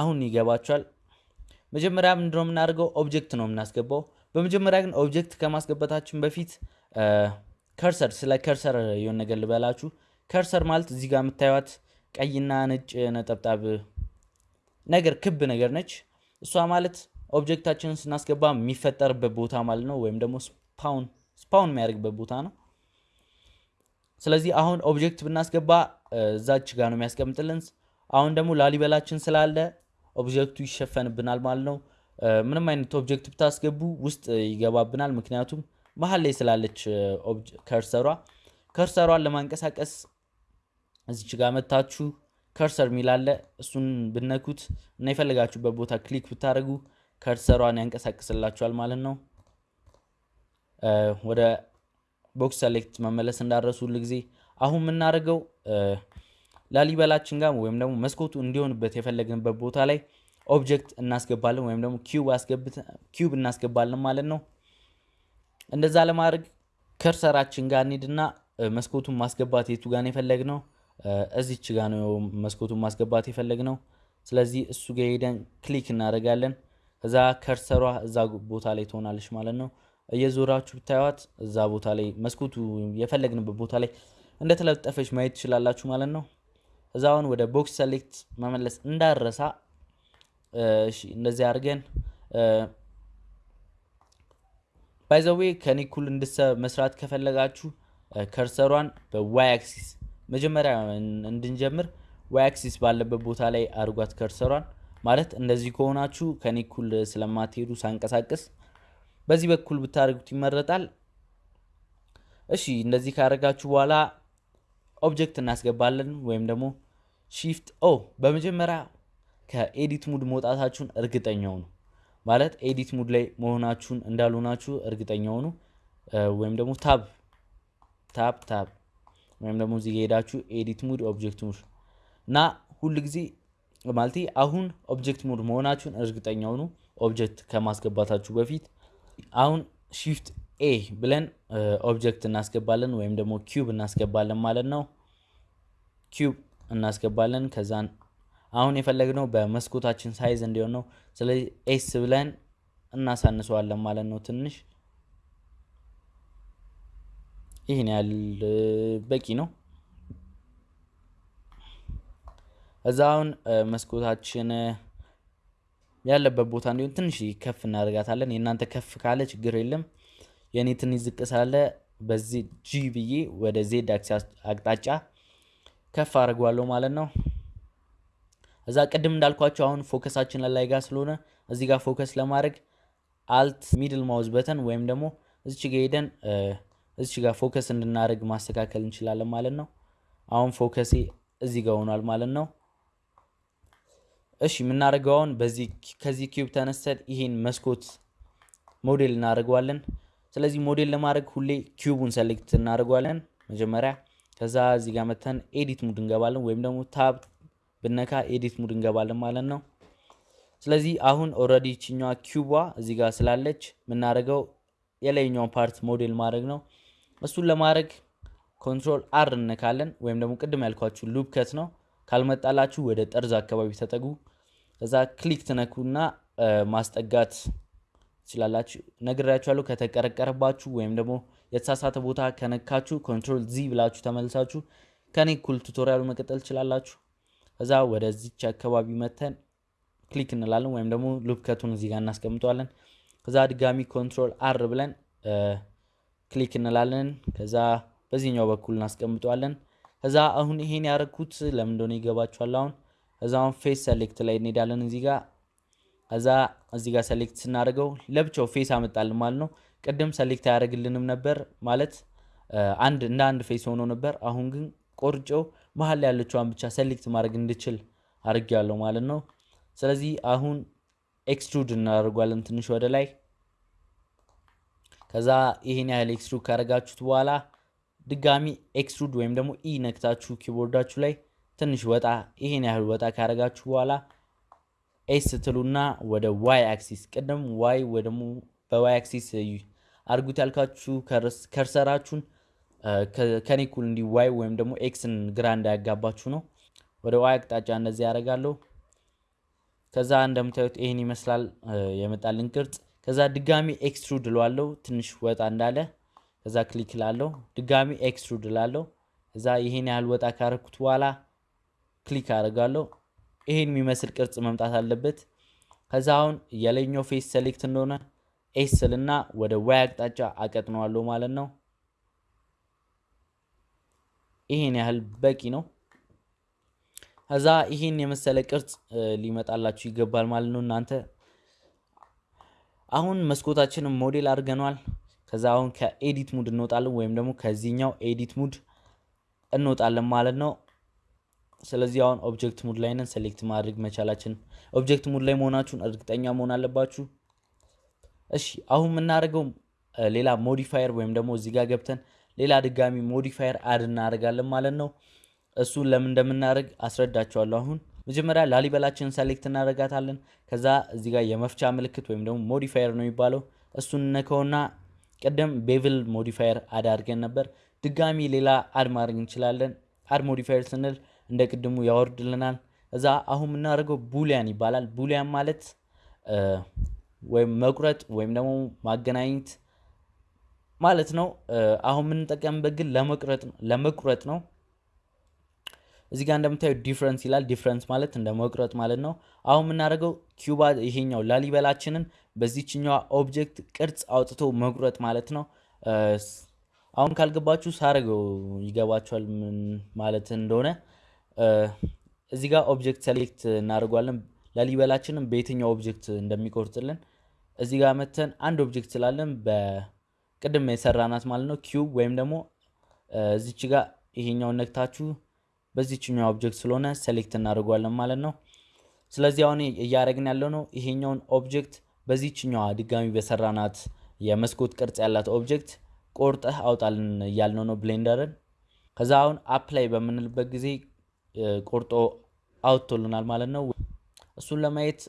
አሁን ይገባችኋል። መጀመሪያ ምንድነው የምናደርገው? object ነው የምናስገባው። በመጀመሪያ ግን object ከማስገባታችን በፊት cursor ስለ cursor የሆነ ነገር ልበላችሁ። cursor ማለት እዚህ ጋር የምታዩት ቀይና ነጭ ነጠብጣብ ነገር ክብ ነገር ነች። እሷ ማለት object ኣችንን ስናስገባ የሚፈጠርበት ቦታ ማለት ነው፣ ወይም ደግሞ spawn spawn የሚያደርግበት ቦታ ነው። ስለዚህ አሁን object ብናስገባ እዛች ጋር ነው የሚያስቀምጥልን። አሁን ደግሞ ላሊበላችን ስላለ object ኡ ይሸፈንብናል ማለት ነው። ምንም አይነት object ብታስገቡ ውስጥ ይገባብናል፣ ምክንያቱም መሀል ላይ ስላለች cursor ኧ። cursor ኧን ለማንቀሳቀስ እዚች ጋር መታችሁ cursor የሚል አለ እሱን ብነኩት እና የፈለጋችሁበት ቦታ click ብታደርጉ cursor ኧን ያንቀሳቅስላችኋል ማለት ነው። ወደ box select መመለስ እንዳትረሱ ሁል ጊዜ አሁን የምናደርገው ላሊበላችን ጋር ወይም ደግሞ መስኮቱ እንዲሆንበት የፈለግንበት ቦታ ላይ object እናስገባለን ወይም ደግሞ cube እናስገባለን ማለት ነው። እንደዛ ለማድረግ cursor ኣችን ጋር እንሂድና መስኮቱን ማስገባት የቱ ጋር ነው የፈለግነው? እዚች ጋ ነው መስኮቱን ማስገባት የፈለግነው። ስለዚህ እሱ ጋር ሄደን ክሊክ እናደርጋለን። ከዛ ከርሰሯ እዛ ቦታ ላይ ትሆናለች ማለት ነው። እየዞራችሁ ብታዩት እዛ ቦታ ላይ መስኮቱ የፈለግንበት ቦታ ላይ እንደተለጠፈች ማየት ትችላላችሁ ማለት ነው። እዛ አሁን ወደ ቦክስ ሰሌክት መመለስ እንዳረሳ እንደዚህ አድርገን ባይዘዌ ከኔ እንድሰ መስራት ከፈለጋችሁ cursor ኧን በ Y axis መጀመሪያ እንድንጀምር Y axis ባለበት ቦታ ላይ አድርጓት cursor ኧን። ማለት እንደዚህ ከሆናችሁ ከኔ እኩል ስለማትሄዱ ሳንቀሳቅስ በዚህ በኩል ብታደርጉት ይመረጣል። እሺ እንደዚህ ካደረጋችሁ በኋላ object እናስገባለን ወይም ደግሞ shift A በመጀመሪያ ከ edit mode መውጣታችሁን እርግጠኛ ሁኑ። ማለት edit mode ላይ መሆናችሁን እንዳልሆናችሁ እርግጠኛ ሁኑ። ወይም ደግሞ tab tab tab ወይም ደግሞ እዚህ ሄዳችሁ edit mode object mode እና ሁል ጊዜ ማለት አሁን object mode መሆናችሁን እርግጠኛ ሁኑ object ከማስገባታችሁ በፊት። አሁን shift A ብለን object እናስገባለን ወይም ደግሞ cube እናስገባለን ማለት ነው። cube እናስገባለን ከዛን አሁን የፈለግነው በመስኮታችን size እንዲሆን ነው። ስለዚህ S ብለን እናሳንሰዋለን ማለት ነው። ትንሽ ይህን ያህል በቂ ነው። እዛ አሁን መስኮታችን ያለበት ቦታ እንዲሆን ትንሽ ከፍ እናደርጋታለን። የእናንተ ከፍ ካለ ችግር የለም። የእኔ ትንሽ ዝቅ ስላለ በዚህ G ብዬ ወደ Z አቅጣጫ ከፍ አድርገዋለሁ ማለት ነው። እዛ ቅድም እንዳልኳችሁ አሁን focus ኣችን ላይ ጋር ስለሆነ እዚህ ጋር focus ለማድረግ alt middle mouse button ወይም ደግሞ እዚች ጋ ሄደን እዚች ጋር focus እንድናደርግ ማስተካከል እንችላለን ማለት ነው። አሁን focus ኤ እዚህ ጋር ሆኗል ማለት ነው። እሺ የምናደርገው አሁን በዚህ ከዚህ cube ተነስተን ይሄን መስኮት ሞዴል እናደርገዋለን። ስለዚህ ሞዴል ለማድረግ ሁሌ cube ኡን select እናደርገዋለን መጀመሪያ። ከዛ እዚህ ጋር መተን edit mode እንገባለን፣ ወይም ደግሞ tab ብነካ edit mode እንገባለን ማለት ነው። ስለዚህ አሁን already ይችኛዋ cube ዋ እዚህ ጋር ስላለች የምናደርገው የላይኛውን part model ማድረግ ነው። እሱን ለማድረግ control R እንነካለን፣ ወይም ደግሞ ቅድም ያልኳችሁ loop cut ነው። ካልመጣላችሁ ወደ ጠርዝ አካባቢ ተጠጉ። ከዛ click ትነኩና ማስጠጋት ትችላላችሁ። ነግሬያችኋለሁ። ከተቀረቀረባችሁ ወይም ደግሞ የተሳሳተ ቦታ ከነካችሁ control Z ብላችሁ ተመልሳችሁ ከኔ እኩል tutorial ኡ መቀጠል ትችላላችሁ። ከዛ ወደዚች አካባቢ መተን click እንላለን ወይም ደግሞ loop cut ኡን እዚህ ጋር እናስቀምጠዋለን። ከዛ ድጋሚ control R ብለን click እንላለን። ከዛ በዚህኛው በኩል እናስቀምጠዋለን። ከዛ አሁን ይሄን ያደረግኩት ለምን እንደሆነ ይገባችኋል። አሁን ከዛ አሁን face select ላይ እንሄዳለን እዚህ ጋር ከዛ እዚህ ጋር select ስናደርገው ለብቻው face አመጣልን ማለት ነው። ቅድም select አያደርግልንም ነበር ማለት አንድ እንደ አንድ face ሆኖ ነበር። አሁን ግን ቆርጬው መሀል ላይ ያለችዋን ብቻ select ማድረግ እንድችል አድርጌያለሁ ማለት ነው። ስለዚህ አሁን extrude እናደርጓለን ትንሽ ወደ ላይ። ከዛ ይሄን ያህል extrude ካደረጋችሁት በኋላ ድጋሚ extrude ወይም ደግሞ E ነክታችሁ keyboard ኣችሁ ላይ ትንሽ ወጣ ይሄን ያህል ወጣ ካደረጋችሁ በኋላ ኤስ ትሉና ወደ ዋይ አክሲስ ቅድም ዋይ ወይ ደግሞ በዋይ አክሲስ አድርጉት ያልካችሁ cursor ኣችሁን ከኔ እኩል እንዲ Y ወይም ደግሞ X ን ግራ እንዳያጋባችሁ ነው። ወደ Y አቅጣጫ እንደዚህ ያደርጋለሁ። ከዛ እንደምታዩት ይህን ይመስላል የመጣልን ቅርጽ። ከዛ ድጋሚ extrude እለዋለሁ ትንሽ ወጣ እንዳለ። ከዛ click ላለው ድጋሚ extrude እላለሁ። ከዛ ይሄን ያህል ወጣ ካረኩት በኋላ click አደርጋለሁ። ይሄን የሚመስል ቅርጽ መምጣት አለበት። ከዛ አሁን የላይኛው face select እንደሆነ S ስልና ወደ Y አቅጣጫ አቀጥነዋለሁ ማለት ነው። ይሄን ያህል በቂ ነው። ከዛ ይሄን የመሰለ ቅርጽ ሊመጣላችሁ ይገባል ማለት ነው። እናንተ አሁን መስኮታችንን ሞዴል አድርገኗል። ከዛ አሁን ከ edit mode እንወጣለን ወይም ደግሞ ከዚህኛው edit mode እንወጣለን ማለት ነው። ስለዚህ አሁን object mode ላይ ነን። select ማድረግ መቻላችን object mode ላይ መሆናችሁን እርግጠኛ መሆን አለባችሁ። እሺ አሁን የምናደርገው ሌላ modifier ወይም ደግሞ እዚህ ጋር ገብተን ሌላ ድጋሚ modifier add እናደርጋለን ማለት ነው። እሱን ለምን እንደምናደርግ አስረዳቸዋለሁ። አሁን መጀመሪያ ላሊበላችንን select እናደርጋታለን። ከዛ እዚህ ጋር የመፍቻ ምልክት ወይም ደግሞ modifier ነው የሚባለው እሱን ነከውና ቅድም bevel modifier add አድርገን ነበር። ድጋሚ ሌላ add ማድረግ እንችላለን። add modifier ስንል እንደ ቅድሙ ያወርድልናል። እዛ አሁን የምናደርገው boolean ይባላል። boolean ማለት ወይም መቁረጥ ወይም ደግሞ ማገናኘት ማለት ነው። አሁን የምንጠቀምበት ግን ለመቁረጥ ነው። እዚህ ጋር እንደምታዩ difference ይላል። difference ማለት እንደ መቁረጥ ማለት ነው። አሁን የምናደርገው cube ዋ ይሄኛው ላሊበላችንን በዚችኛዋ object ቅርጽ አውጥቶ መቁረጥ ማለት ነው። አሁን ካልገባችሁ ሳረገው ይገባችኋል ምን ማለት እንደሆነ። እዚህ ጋር object select እናደርጓለን። ላሊበላችንን በየትኛው object እንደሚቆርጥልን እዚህ ጋር መተን አንድ object ስላለን በቅድም የሰራናት ማለት ነው cube ወይም ደግሞ እዚች ጋር ይሄኛውን ነክታችሁ በዚችኛው object ስለሆነ select እናደርጓለን ማለት ነው። ስለዚህ አሁን እያደረግን ያለው ነው ይሄኛውን object በዚችኛዋ ድጋሚ በሰራናት የመስኮት ቅርጽ ያላት object ቆርጠህ አውጣልን እያልነው ነው Blender ን። ከዛ አሁን apply በምንልበት ጊዜ ቆርጦ አውጥቶልናል ማለት ነው። እሱን ለማየት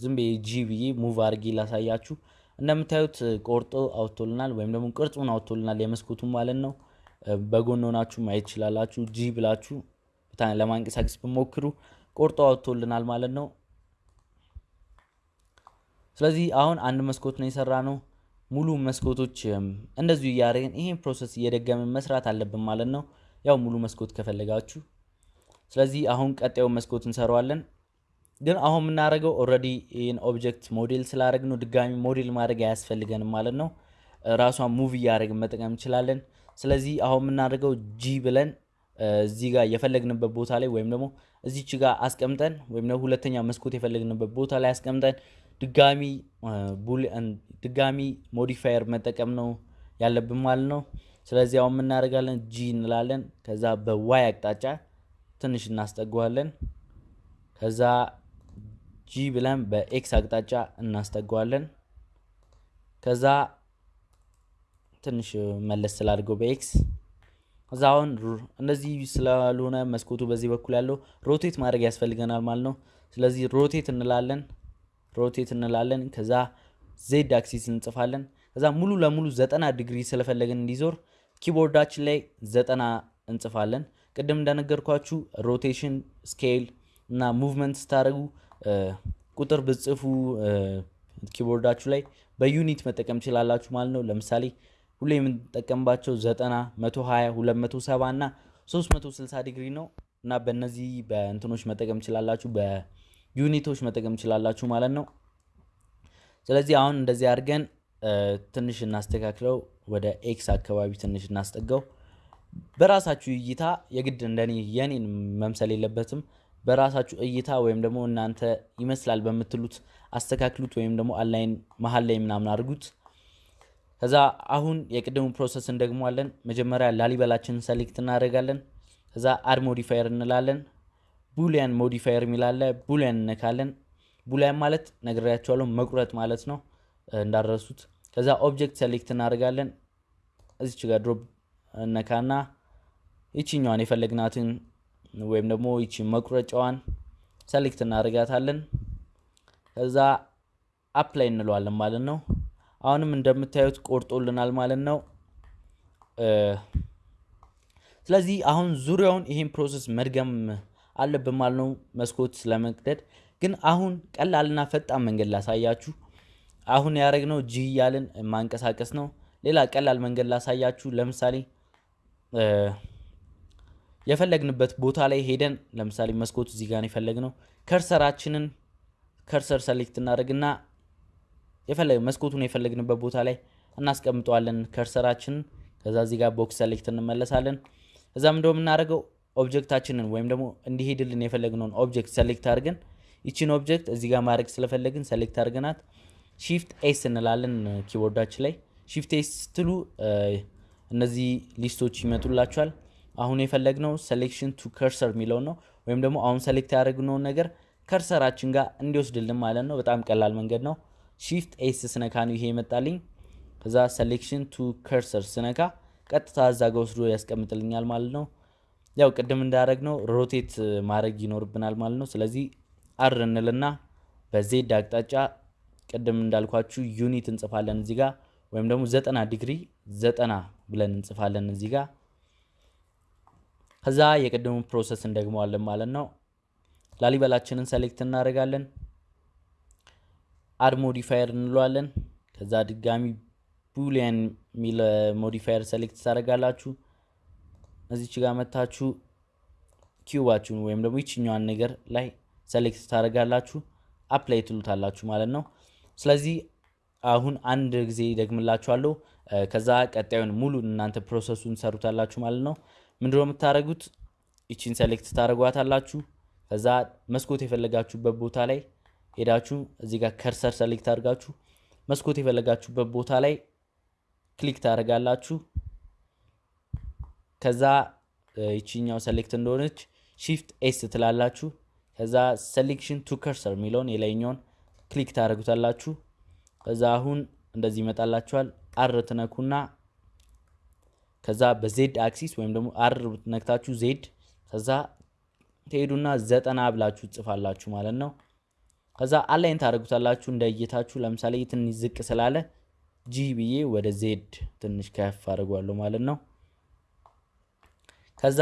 ዝም ብዬ G ብዬ move አድርጌ ላሳያችሁ። እንደምታዩት ቆርጦ አውጥቶልናል ወይም ደግሞ ቅርጹን አውጥቶልናል የመስኮቱን ማለት ነው። በጎን ሆናችሁ ማየት ትችላላችሁ። G ብላችሁ ለማንቀሳቀስ ብሞክሩ ቆርጦ አውጥቶልናል ማለት ነው። ስለዚህ አሁን አንድ መስኮት ነው የሰራ ነው። ሙሉ መስኮቶች እንደዚሁ እያደረግን ይሄን process እየደገምን መስራት አለብን ማለት ነው። ያው ሙሉ መስኮት ከፈለጋችሁ። ስለዚህ አሁን ቀጣዩ መስኮት እንሰራዋለን። ግን አሁን የምናደርገው already ይህን object model ስላደረግ ነው ድጋሚ ሞዴል ማድረግ አያስፈልገንም ማለት ነው። ራሷን move እያደረግን መጠቀም እንችላለን። ስለዚህ አሁን የምናደርገው G ብለን እዚህ ጋር የፈለግንበት ቦታ ላይ ወይም ደግሞ እዚች ጋር አስቀምጠን ወይም ደግሞ ሁለተኛ መስኮት የፈለግንበት ቦታ ላይ አስቀምጠን ድጋሚ ድጋሚ modifier መጠቀም ነው ያለብን ማለት ነው። ስለዚህ አሁን የምናደርጋለን G እንላለን። ከዛ በ Y አቅጣጫ ትንሽ እናስጠጓዋለን። ከዛ G ብለን በ X አቅጣጫ እናስጠጓዋለን። ከዛ ትንሽ መለስ ስላድርገው በ X እዛ አሁን እንደዚህ ስላልሆነ መስኮቱ በዚህ በኩል ያለው rotate ማድረግ ያስፈልገናል ማለት ነው። ስለዚህ rotate እንላለን rotate እንላለን። ከዛ ዜድ አክሲስ እንጽፋለን። ከዛ ሙሉ ለሙሉ ዘጠና ዲግሪ ስለፈለግን እንዲዞር keyboard ኣችን ላይ ዘጠና እንጽፋለን። ቅድም እንደነገርኳችሁ rotation scale እና movement ስታደርጉ ቁጥር ብጽፉ keyboard ኣችሁ ላይ በ unit መጠቀም ትችላላችሁ ማለት ነው። ለምሳሌ ሁሌ የምንጠቀምባቸው ዘጠና መቶ ሀያ ሁለት መቶ ሰባ እና ሶስት መቶ ስልሳ ዲግሪ ነው እና በእነዚህ በእንትኖች መጠቀም ትችላላችሁ፣ በ unit ኦች መጠቀም ትችላላችሁ ማለት ነው። ስለዚህ አሁን እንደዚህ አድርገን ትንሽ እናስተካክለው፣ ወደ X አካባቢ ትንሽ እናስጠጋው። በራሳችሁ እይታ የግድ እንደኔ የኔን መምሰል የለበትም። በራሳችሁ እይታ ወይም ደግሞ እናንተ ይመስላል በምትሉት አስተካክሉት፣ ወይም ደግሞ align መሀል ላይ ምናምን አድርጉት። ከዛ አሁን የቅድሙ process እንደግማለን። መጀመሪያ ላሊበላችንን select እናደርጋለን። ከዛ add modifier እንላለን። boolean modifier የሚላለ boolean እነካለን። boolean ማለት ነግሬያችኋለሁ መቁረጥ ማለት ነው እንዳትረሱት። ከዛ object select እናደርጋለን። እዚች ጋር drop እነካና ይችኛዋን የፈለግናትን ወይም ደግሞ ይቺ መቁረጫዋን select እናደርጋታለን። ከዛ apply እንለዋለን ማለት ነው። አሁንም እንደምታዩት ቆርጦልናል ማለት ነው። ስለዚህ አሁን ዙሪያውን ይሄን process መድገም አለብን ማለት ነው፣ መስኮት ለመቅደድ ግን አሁን ቀላልና ፈጣን መንገድ ላሳያችሁ። አሁን ያደረግነው G እያልን ማንቀሳቀስ ነው። ሌላ ቀላል መንገድ ላሳያችሁ። ለምሳሌ የፈለግንበት ቦታ ላይ ሄደን ለምሳሌ መስኮቱ እዚህ ጋር የፈለግነው cursor አችንን cursor select እናደርግና የፈለግ መስኮቱን የፈለግንበት ቦታ ላይ እናስቀምጠዋለን cursor አችንን። ከዛ እዚህ ጋር box select እንመለሳለን። ከዛም እንደው የምናደርገው object አችንን ወይም ደግሞ እንዲሄድልን የፈለግነውን object select አድርገን ይችን object እዚህ ጋር ማድረግ ስለፈለግን select አድርገናት shift S እንላለን keyboard አችን ላይ shift S ስትሉ እነዚህ list ኦች ይመጡላችኋል። አሁን የፈለግነው selection to cursor የሚለውን ነው። ወይም ደግሞ አሁን select ያደረግነውን ነገር cursor አችን ጋር እንዲወስድልን ማለት ነው። በጣም ቀላል መንገድ ነው። shift S ስነካ ነው ይሄ ይመጣልኝ። ከዛ selection to cursor ስነካ ቀጥታ እዛ ጋ ወስዶ ያስቀምጥልኛል ማለት ነው። ያው ቅድም እንዳደረግነው rotate ማድረግ ይኖርብናል ማለት ነው። ስለዚህ R እንልና በ Z አቅጣጫ ቅድም እንዳልኳችሁ unit እንጽፋለን እዚህ ጋር ወይም ደግሞ ዘጠና ዲግሪ ዘጠና ብለን እንጽፋለን እዚህ ጋር። ከዛ የቅድሙ process እንደግመዋለን ማለት ነው። ላሊበላችንን select እናደርጋለን። add modifier እንለዋለን። ከዛ ድጋሚ boolean የሚል modifier select ታደርጋላችሁ። እዚች ጋር መታችሁ cube አችሁን ወይም ደግሞ ይችኛዋን ነገር ላይ select ታደርጋላችሁ። apply ትሉታላችሁ ማለት ነው። ስለዚህ አሁን አንድ ጊዜ ደግምላችኋለሁ። ከዛ ቀጣዩን ሙሉ እናንተ process ኡን ሰሩታላችሁ ማለት ነው። ምንድነው የምታደርጉት? ይቺን select ታደርጓታላችሁ። ከዛ መስኮት የፈለጋችሁበት ቦታ ላይ ሄዳችሁ እዚህ ጋር cursor select አድርጋችሁ መስኮት የፈለጋችሁበት ቦታ ላይ click ታደርጋላችሁ። ከዛ ይቺኛው select እንደሆነች shift S ትላላችሁ። ከዛ selection to cursor የሚለውን የላይኛውን click ታደርጉታላችሁ። ከዛ አሁን እንደዚህ ይመጣላችኋል። R ትነኩና ከዛ በዜድ አክሲስ ወይም ደግሞ R ነክታችሁ Z ከዛ ትሄዱና ዘጠና ብላችሁ ጽፋላችሁ ማለት ነው። ከዛ align ታደርጉታላችሁ እንደ እይታችሁ። ለምሳሌ ትንሽ ዝቅ ስላለ G ብዬ ወደ Z ትንሽ ከፍ አድርጓለሁ ማለት ነው። ከዛ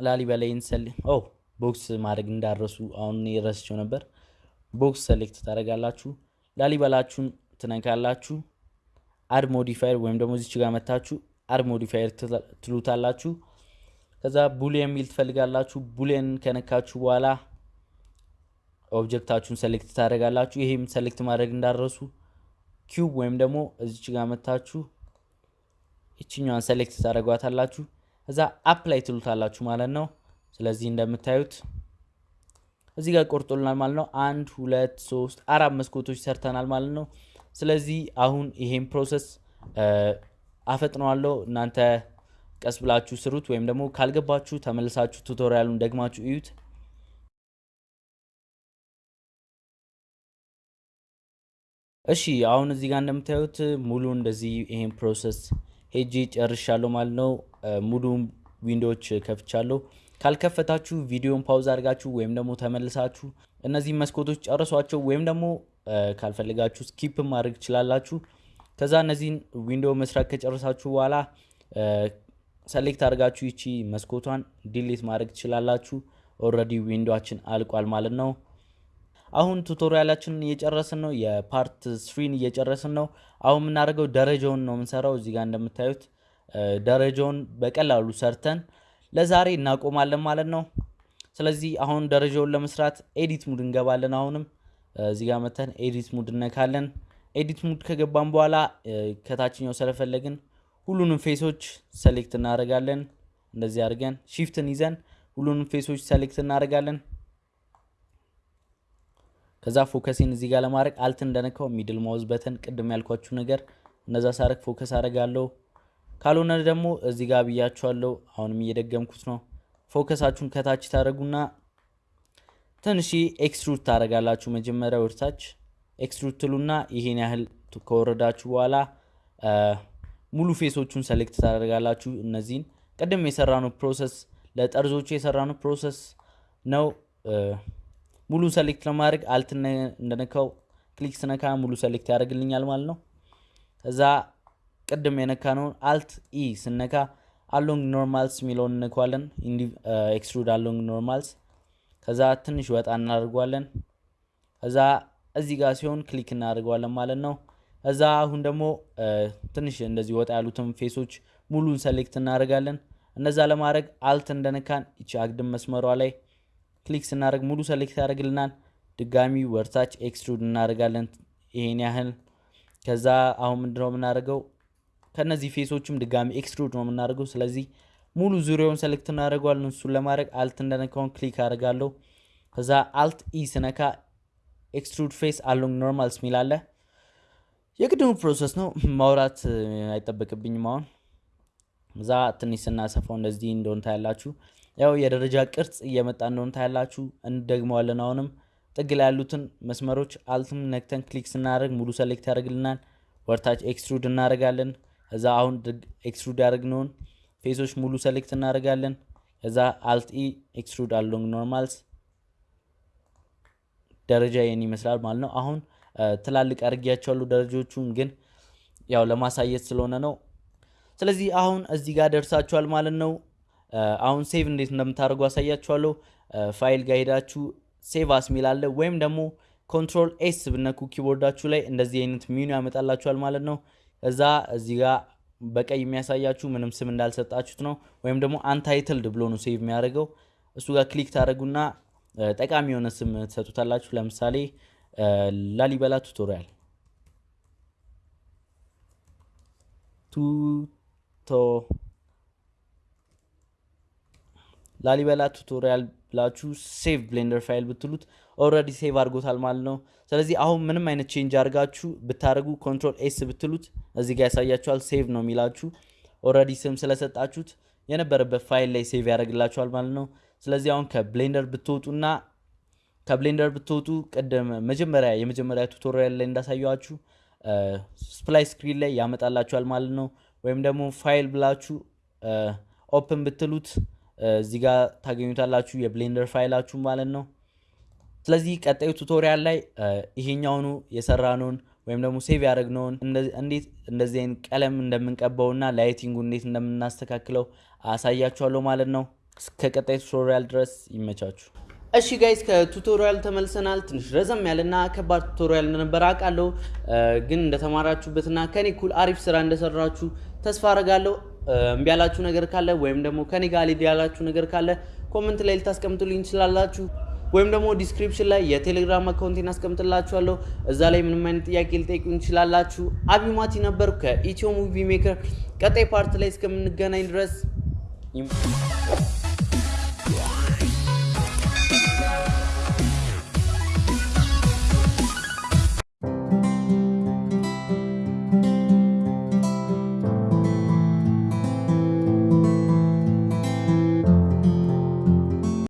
ላሊበላችንን select ኦ box ማድረግ እንዳትረሱ አሁን ረስቸው ነበር። box select ታደርጋላችሁ። ላሊበላችሁን ትነካላችሁ። add modifier ወይም ደግሞ እዚች ጋር መታችሁ add modifier ትሉታላችሁ። ከዛ boolean የሚል ትፈልጋላችሁ። boolean ከነካችሁ በኋላ object አችሁን select ታደርጋላችሁ። ይሄም select ማድረግ እንዳትረሱ cube ወይም ደግሞ እዚች ጋር መታችሁ ይችኛዋን select ታደርጓታላችሁ። እዛ apply ትሉታላችሁ ማለት ነው። ስለዚህ እንደምታዩት እዚህ ጋር ቆርጦልናል ማለት ነው። አንድ ሁለት ሶስት አራት መስኮቶች ሰርተናል ማለት ነው። ስለዚህ አሁን ይሄን process አፈጥነዋለሁ። እናንተ ቀስ ብላችሁ ስሩት፣ ወይም ደግሞ ካልገባችሁ ተመልሳችሁ tutorial ኡን ደግማችሁ እዩት። እሺ አሁን እዚህ ጋር እንደምታዩት ሙሉ እንደዚህ ይሄን process ሄጄ ጨርሻለሁ ማለት ነው። ሙሉ window ዎች ከፍቻለሁ። ካልከፈታችሁ ቪዲዮን pause አድርጋችሁ ወይም ደግሞ ተመልሳችሁ እነዚህ መስኮቶች ጨርሷቸው ወይም ደግሞ ካልፈልጋችሁ skip ማድረግ ትችላላችሁ። ከዛ እነዚህን window መስራት ከጨረሳችሁ በኋላ select አድርጋችሁ ይቺ መስኮቷን delete ማድረግ ትችላላችሁ። already window አችን አልቋል ማለት ነው። አሁን tutorial አችንን እየጨረስን ነው። የ part three ን እየጨረስን ነው። አሁን የምናደርገው ደረጃውን ነው የምንሰራው። እዚህ ጋር እንደምታዩት ደረጃውን በቀላሉ ሰርተን ለዛሬ እናቆማለን ማለት ነው። ስለዚህ አሁን ደረጃውን ለመስራት edit mode እንገባለን። አሁንም እዚህ ጋር መተን edit mode እነካለን። edit mode ከገባን በኋላ ከታችኛው ስለፈለግን ሁሉንም face ኦች select እናደርጋለን። እንደዚህ አድርገን shift ን ይዘን ሁሉንም face ኦች select እናደርጋለን። ከዛ focus ኤን እዚህ ጋር ለማድረግ alt እንደነካው middle mouse button ቅድም ያልኳችሁ ነገር እነዛ ሳረግ focus አደርጋለሁ። ካልሆነ ደግሞ እዚህ ጋር ብያችኋለሁ። አሁንም እየደገምኩት ነው። focus አችሁን ከታች ታደረጉና ትንሽ extrude ታደረጋላችሁ። መጀመሪያ ወደታች extrude ትሉና ይሄን ያህል ከወረዳችሁ በኋላ ሙሉ face ኦቹን select ታደርጋላችሁ። እነዚህን ቅድም የሰራነው process ለጠርዞቹ የሰራነው process ነው። ሙሉ select ለማድረግ Alt እንደነካው click ስነካ ሙሉ select ያደርግልኛል ማለት ነው። እዛ ቅድም የነካነውን Alt E ስነካ along normals የሚለውን እንነኳለን። Extrude along normals። ከዛ ትንሽ ወጣ እናደርጓለን። ከዛ እዚህ ጋር ሲሆን click እናደርገዋለን ማለት ነው። እዛ አሁን ደግሞ ትንሽ እንደዚህ ወጣ ያሉትን face ኦች ሙሉን select እናደርጋለን። እነዛ ለማድረግ Alt እንደነካን ይቺ አግድም መስመሯ ላይ click ስናደርግ ሙሉ select ያደርግልናል። ድጋሚ ወደታች extrude እናደርጋለን ይሄን ያህል። ከዛ አሁን ምንድነው የምናደርገው ከነዚህ face ኦችም ድጋሚ extrude ነው የምናደርገው። ስለዚህ ሙሉ ዙሪያውን select እናደርገዋለን። እሱን ለማድረግ Alt እንደነካውን click አደርጋለሁ። ከዛ Alt E ስነካ extrude face along normals ሚል አለ የቅድሙ process ነው ማውራት አይጠበቅብኝም። አሁን እዛ ትንሽ ስናሰፋው እንደዚህ እንደሆን ታያላችሁ። ያው የደረጃ ቅርጽ እየመጣ እንደሆን ታያላችሁ። እንደግመዋለን። አሁንም ጥግ ላይ ያሉትን መስመሮች Alt ም ነክተን click ስናደርግ ሙሉ select ያደርግልናል። ወደታች extrude እናደርጋለን። ከዛ አሁን extrude ያደርግነውን face ኦች ሙሉ select እናደርጋለን። ከዛ Alt E extrude along normals ደረጃ ይህን ይመስላል ማለት ነው። አሁን ትላልቅ አድርጊያቸዋለሁ ደረጃዎቹን ግን ያው ለማሳየት ስለሆነ ነው። ስለዚህ አሁን እዚህ ጋር ደርሳችኋል ማለት ነው። አሁን save እንዴት እንደምታደርጉ አሳያችኋለሁ። ፋይል ጋር ሄዳችሁ save as ሚል አለ ወይም ደግሞ Control S ብትነኩ keyboard ኣችሁ ላይ እንደዚህ አይነት ሚኑ ያመጣላችኋል ማለት ነው። እዛ እዚህ ጋር በቀይ የሚያሳያችሁ ምንም ስም እንዳልሰጣችሁት ነው። ወይም ደግሞ untitled ብሎ ነው save የሚያደርገው። እሱ ጋር click ታደርጉና ጠቃሚ የሆነ ስም ትሰጡታላችሁ። ለምሳሌ ላሊበላ tutorial tuto ላሊበላ tutorial ብላችሁ save Blender file ብትሉት already save አድርጎታል ማለት ነው። ስለዚህ አሁን ምንም አይነት change አድርጋችሁ ብታደርጉ Control S ብትሉት እዚህ ጋር ያሳያችኋል። save ነው የሚላችሁ። already ስም ስለሰጣችሁት የነበረበት ፋይል ላይ save ያደርግላችኋል ማለት ነው። ስለዚህ አሁን ከ Blender ብትወጡና ከ Blender ብትወጡ ቅድም መጀመሪያ የመጀመሪያ tutorial ላይ እንዳሳየኋችሁ splash screen ላይ ያመጣላችኋል ማለት ነው። ወይም ደግሞ ፋይል ብላችሁ open ብትሉት እዚህ ጋር ታገኙታላችሁ የ Blender file ኣችሁ ማለት ነው። ስለዚህ ቀጣዩ tutorial ላይ ይሄኛውኑ የሰራነውን ወይም ደግሞ save ያደረግነውን እንዴት እንደዚህ አይነት ቀለም እንደምንቀባውና lighting ኡ እንዴት እንደምናስተካክለው አሳያችኋለሁ ማለት ነው። እስከ ቀጣይ tutorial ድረስ ይመቻችሁ። እሺ guys ከ tutorial ተመልሰናል። ትንሽ ረዘም ያለና ከባድ tutorial እንደነበረ አውቃለሁ፣ ግን እንደተማራችሁበትና ከኔ እኩል አሪፍ ስራ እንደሰራችሁ ተስፋ አረጋለሁ። እምቢ ያላችሁ ነገር ካለ ወይም ደግሞ ከኔ ጋር ሊድ ያላችሁ ነገር ካለ comment ላይ ልታስቀምጡልኝ ትችላላችሁ። ወይም ደግሞ description ላይ የቴሌግራም account ኤን አስቀምጥላችኋለሁ። እዛ ላይ ምንም አይነት ጥያቄ ልትጠይቁኝ ትችላላችሁ። አቢማቲ ነበርኩ ከ Ethio Movie Maker። ቀጣይ part ላይ እስከምንገናኝ ድረስ